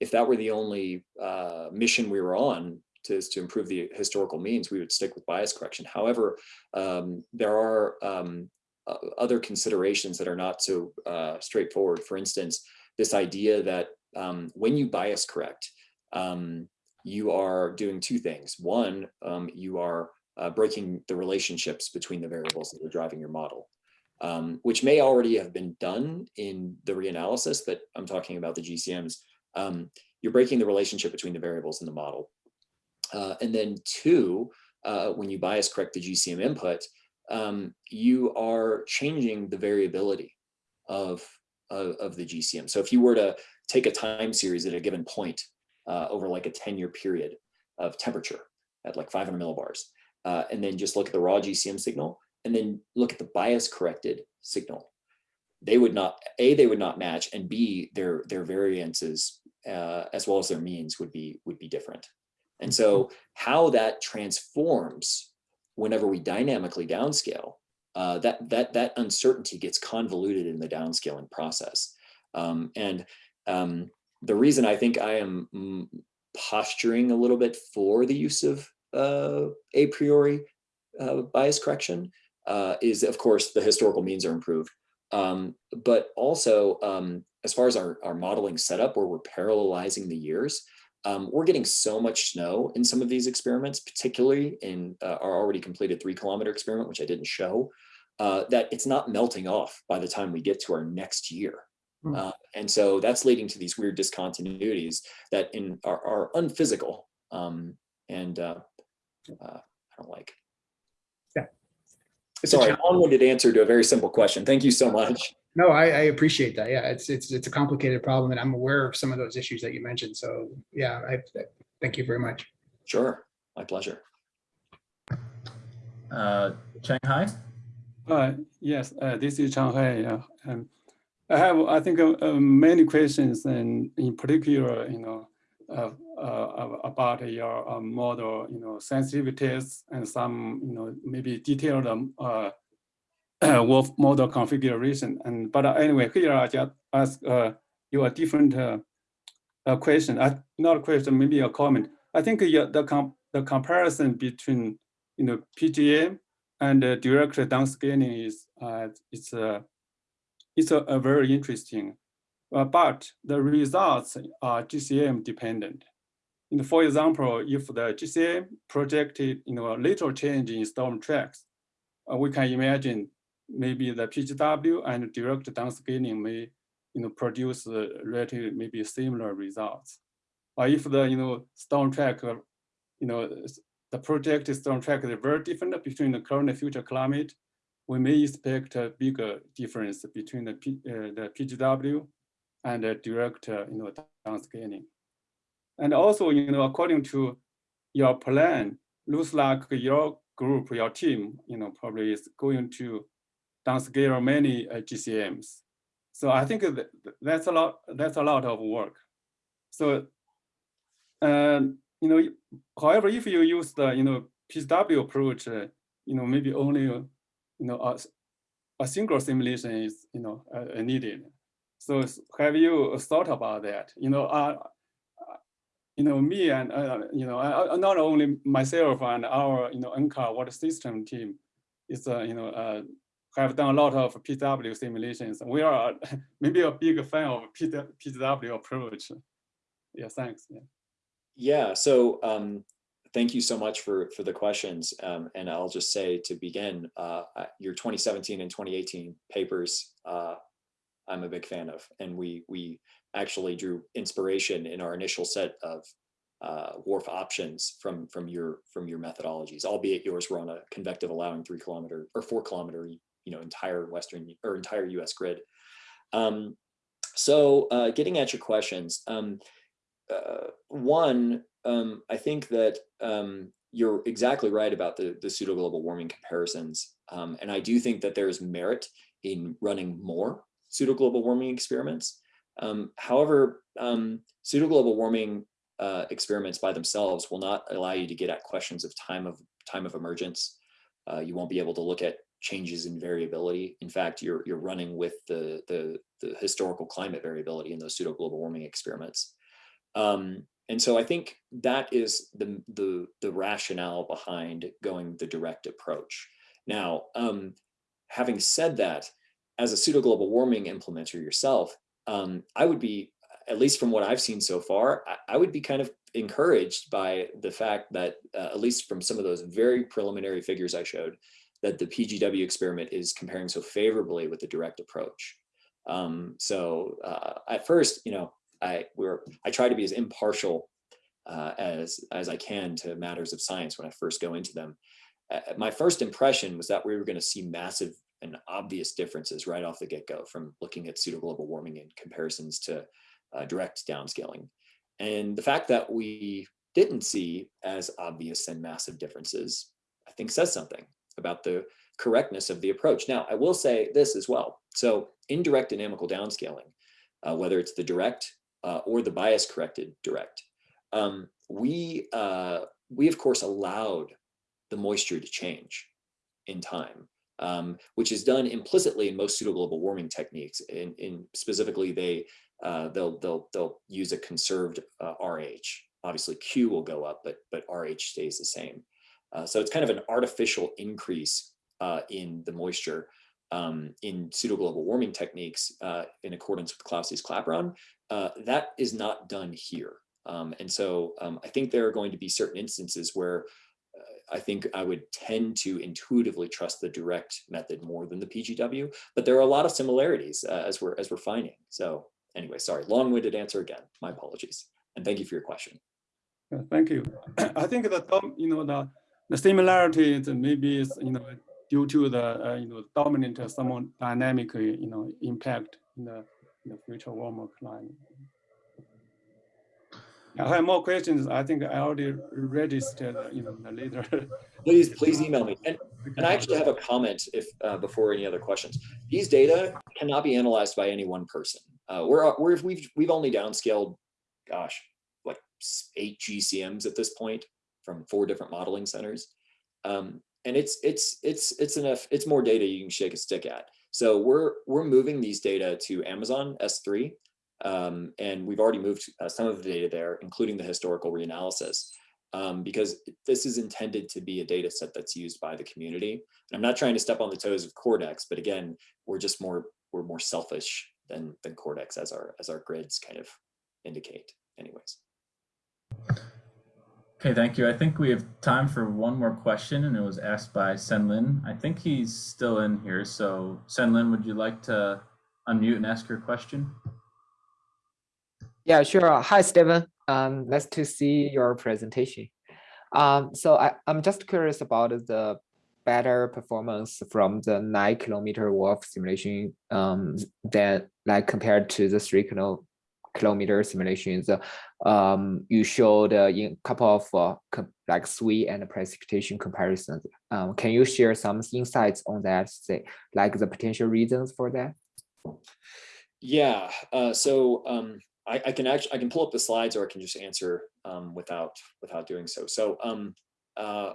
if that were the only uh, mission we were on to, to improve the historical means, we would stick with bias correction. However, um, there are um, other considerations that are not so uh, straightforward. For instance, this idea that um, when you bias correct, um, you are doing two things. One, um, you are uh, breaking the relationships between the variables that are driving your model, um, which may already have been done in the reanalysis, but I'm talking about the GCMs. Um, you're breaking the relationship between the variables in the model. Uh, and then two, uh, when you bias correct the GCM input, um, you are changing the variability of, of, of, the GCM. So if you were to take a time series at a given point uh, over like a 10 year period of temperature at like 500 millibars, uh, and then just look at the raw GCM signal, and then look at the bias corrected signal, they would not, A, they would not match, and B, their, their variances uh, as well as their means would be, would be different. And so how that transforms whenever we dynamically downscale, uh, that, that, that uncertainty gets convoluted in the downscaling process. Um, and um, the reason I think I am mm, posturing a little bit for the use of uh, a priori uh, bias correction uh, is, of course, the historical means are improved. Um, but also, um, as far as our, our modeling setup, where we're parallelizing the years, um, we're getting so much snow in some of these experiments, particularly in uh, our already completed three kilometer experiment, which I didn't show, uh, that it's not melting off by the time we get to our next year. Mm. Uh, and so that's leading to these weird discontinuities that in are, are unphysical um, and uh, uh, I don't like. Yeah. It's Sorry, long-winded answer to a very simple question. Thank you so much. No, I, I, appreciate that. Yeah, it's it's it's a complicated problem, and I'm aware of some of those issues that you mentioned. So yeah, I, I thank you very much. Sure, my pleasure. Uh, Changhai. Yes, uh, this is Changhai. Uh, um, I have, I think, uh, uh, many questions, and in particular, you know, uh, about your model, you know, sensitivities and some, you know, maybe detailed um, uh, WRF model configuration. And but anyway, here I just ask you a different question. Not a question, maybe a comment. I think the the comparison between you know PGM and uh, direct downscaling is uh, it's a it's a, a very interesting uh, but the results are GCM dependent. For example, if the GCM projected you know, a little change in storm tracks, uh, we can imagine maybe the PGW and direct downscaling may you know, produce relatively maybe similar results. Or if the you know, storm track, uh, you know, the project is on track is very different between the current and future climate, we may expect a bigger difference between the, P, uh, the PGW and uh, direct, uh, you know, downscaling. And also, you know, according to your plan, looks like your group, your team, you know, probably is going to downscale many uh, GCMs. So I think that's a lot. That's a lot of work. So, um, you know, however, if you use the you know PGW approach, uh, you know, maybe only you know a, a single simulation is you know uh, needed. So have you thought about that? You know, uh, you know, me and, uh, you know, uh, not only myself and our, you know, NCAR water system team is, uh, you know, uh, have done a lot of PW simulations. We are maybe a big fan of PW approach. Yeah, thanks. Yeah, yeah so um, thank you so much for, for the questions. Um, and I'll just say to begin, uh, your 2017 and 2018 papers uh, I'm a big fan of. And we we actually drew inspiration in our initial set of uh, WRF options from from your from your methodologies, albeit yours were on a convective allowing three kilometer or four kilometer, you know, entire Western or entire U.S. grid. Um, so uh, getting at your questions, um, uh, one, um, I think that um, you're exactly right about the the pseudo global warming comparisons, um, and I do think that there is merit in running more pseudo global warming experiments. Um, however, um, pseudo global warming uh, experiments by themselves will not allow you to get at questions of time of time of emergence. Uh, you won't be able to look at changes in variability. In fact, you're you're running with the the, the historical climate variability in those pseudo global warming experiments. Um, and so I think that is the, the, the rationale behind going the direct approach. Now, um, having said that, as a pseudo global warming implementer yourself, um, I would be at least from what I've seen so far, I, I would be kind of encouraged by the fact that, uh, at least from some of those very preliminary figures I showed, that the PGW experiment is comparing so favorably with the direct approach. Um, so uh, at first, you know, I we're I try to be as impartial uh, as as I can to matters of science when I first go into them. Uh, my first impression was that we were going to see massive and obvious differences right off the get-go from looking at pseudo-global warming in comparisons to uh, direct downscaling. And the fact that we didn't see as obvious and massive differences, I think says something about the correctness of the approach. Now, I will say this as well. So indirect dynamical downscaling, uh, whether it's the direct uh, or the bias corrected direct, um, we, uh, we of course allowed the moisture to change in time, um, which is done implicitly in most pseudo-global warming techniques. In, in specifically, they, uh, they'll, they'll, they'll use a conserved uh, RH. Obviously Q will go up, but, but RH stays the same. Uh, so it's kind of an artificial increase uh, in the moisture um, in pseudo-global warming techniques uh, in accordance with Clausius Clapeyron. Uh, that is not done here. Um, and so um, I think there are going to be certain instances where uh, I think I would tend to intuitively trust the direct method more than the PGW, but there are a lot of similarities uh, as we're as we're finding. So anyway, sorry, long-winded answer again. My apologies, and thank you for your question. Thank you. I think the, dom- you know, the, the similarities maybe is, you know, due to the, uh, you know, dominant thermodynamic, uh, you know, impact in the, in the future warmer climate. I have more questions. I think I already registered, uh, you know, the later. Please, please email me. And, and I actually have a comment if uh, before any other questions. These data cannot be analyzed by any one person. Uh, we're, we're we've we've only downscaled, gosh, like eight GCMs at this point from four different modeling centers. Um, and it's it's it's it's enough, it's more data you can shake a stick at. So we're we're moving these data to Amazon S3. Um, and we've already moved uh, some of the data there, including the historical reanalysis, um, because this is intended to be a data set that's used by the community. And I'm not trying to step on the toes of CORDEX, but again, we're just more we're more selfish than than CORDEX as our as our grids kind of indicate. Anyways. Okay, thank you. I think we have time for one more question, and it was asked by Senlin. I think he's still in here. So, Senlin, would you like to unmute and ask your question? Yeah, sure. Hi, Stephen. Um, nice to see your presentation. Um, so I, I'm just curious about the better performance from the nine kilometer WRF simulation um, than like compared to the three kilo, kilometer simulations. Um, you showed uh, in a couple of uh, like SWE and precipitation comparisons. Um, can you share some insights on that, say, like the potential reasons for that? Yeah, uh, so um, I, I can actually I can pull up the slides or I can just answer um, without without doing so. So um, uh,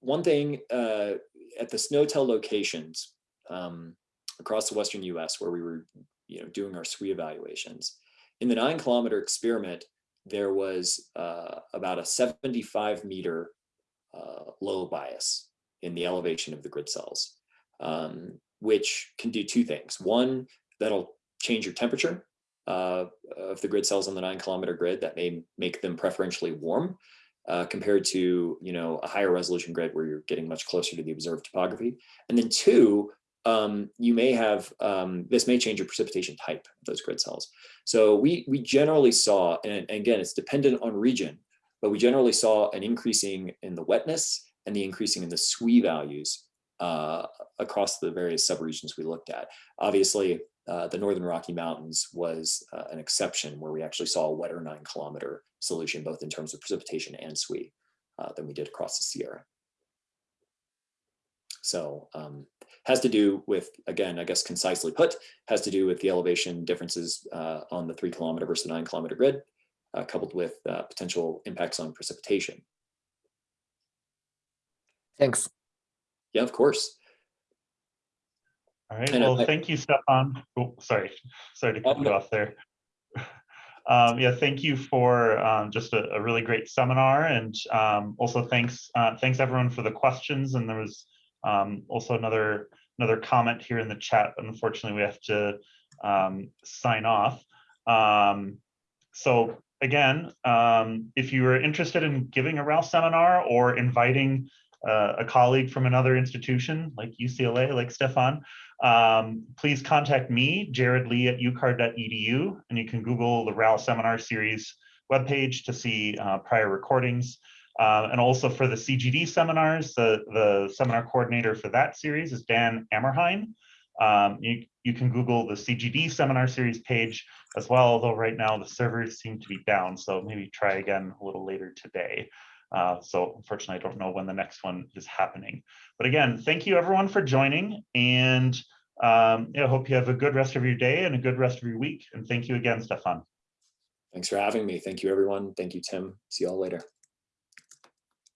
one thing uh, at the SNOTEL locations um, across the western U.S. where we were you know doing our SWE evaluations in the nine kilometer experiment there was uh, about a 75 meter uh, low bias in the elevation of the grid cells, um, which can do two things. One, that'll change your temperature uh, of the grid cells on the nine kilometer grid that may make them preferentially warm uh, compared to you know a higher resolution grid where you're getting much closer to the observed topography. And then two, um, you may have um, this may change your precipitation type of those grid cells. So we we generally saw, and again, it's dependent on region, but we generally saw an increasing in the wetness and the increasing in the SWE values uh, across the various subregions we looked at. Obviously, uh, the Northern Rocky Mountains was uh, an exception where we actually saw a wetter nine kilometer solution, both in terms of precipitation and SWE uh, than we did across the Sierra. So um, has to do with, again, I guess concisely put, has to do with the elevation differences uh, on the three kilometer versus nine kilometer grid, uh, coupled with uh, potential impacts on precipitation. Thanks. Yeah, of course. All right, And well, I- thank you, Stefan. Oh, sorry, sorry to cut you off there. Um, yeah, thank you for um, just a, a really great seminar, and um, also thanks uh, thanks everyone for the questions. And there was um, also another another comment here in the chat. Unfortunately, we have to um, sign off. Um, so again, um, if you are interested in giving a RAL seminar or inviting uh, a colleague from another institution like UCLA, like Stefan, um, please contact me, Jared Lee at ucar.edu, and you can Google the RAL seminar series webpage to see uh, prior recordings. Uh, and also for the CGD seminars, the, the seminar coordinator for that series is Dan Amrhein. Um, you, you can Google the CGD seminar series page as well, although right now the servers seem to be down, so maybe try again a little later today. Uh, so unfortunately, I don't know when the next one is happening. But again, thank you everyone for joining and um, I hope you have a good rest of your day and a good rest of your week. And thank you again, Stefan. Thanks for having me. Thank you, everyone. Thank you, Tim. See you all later.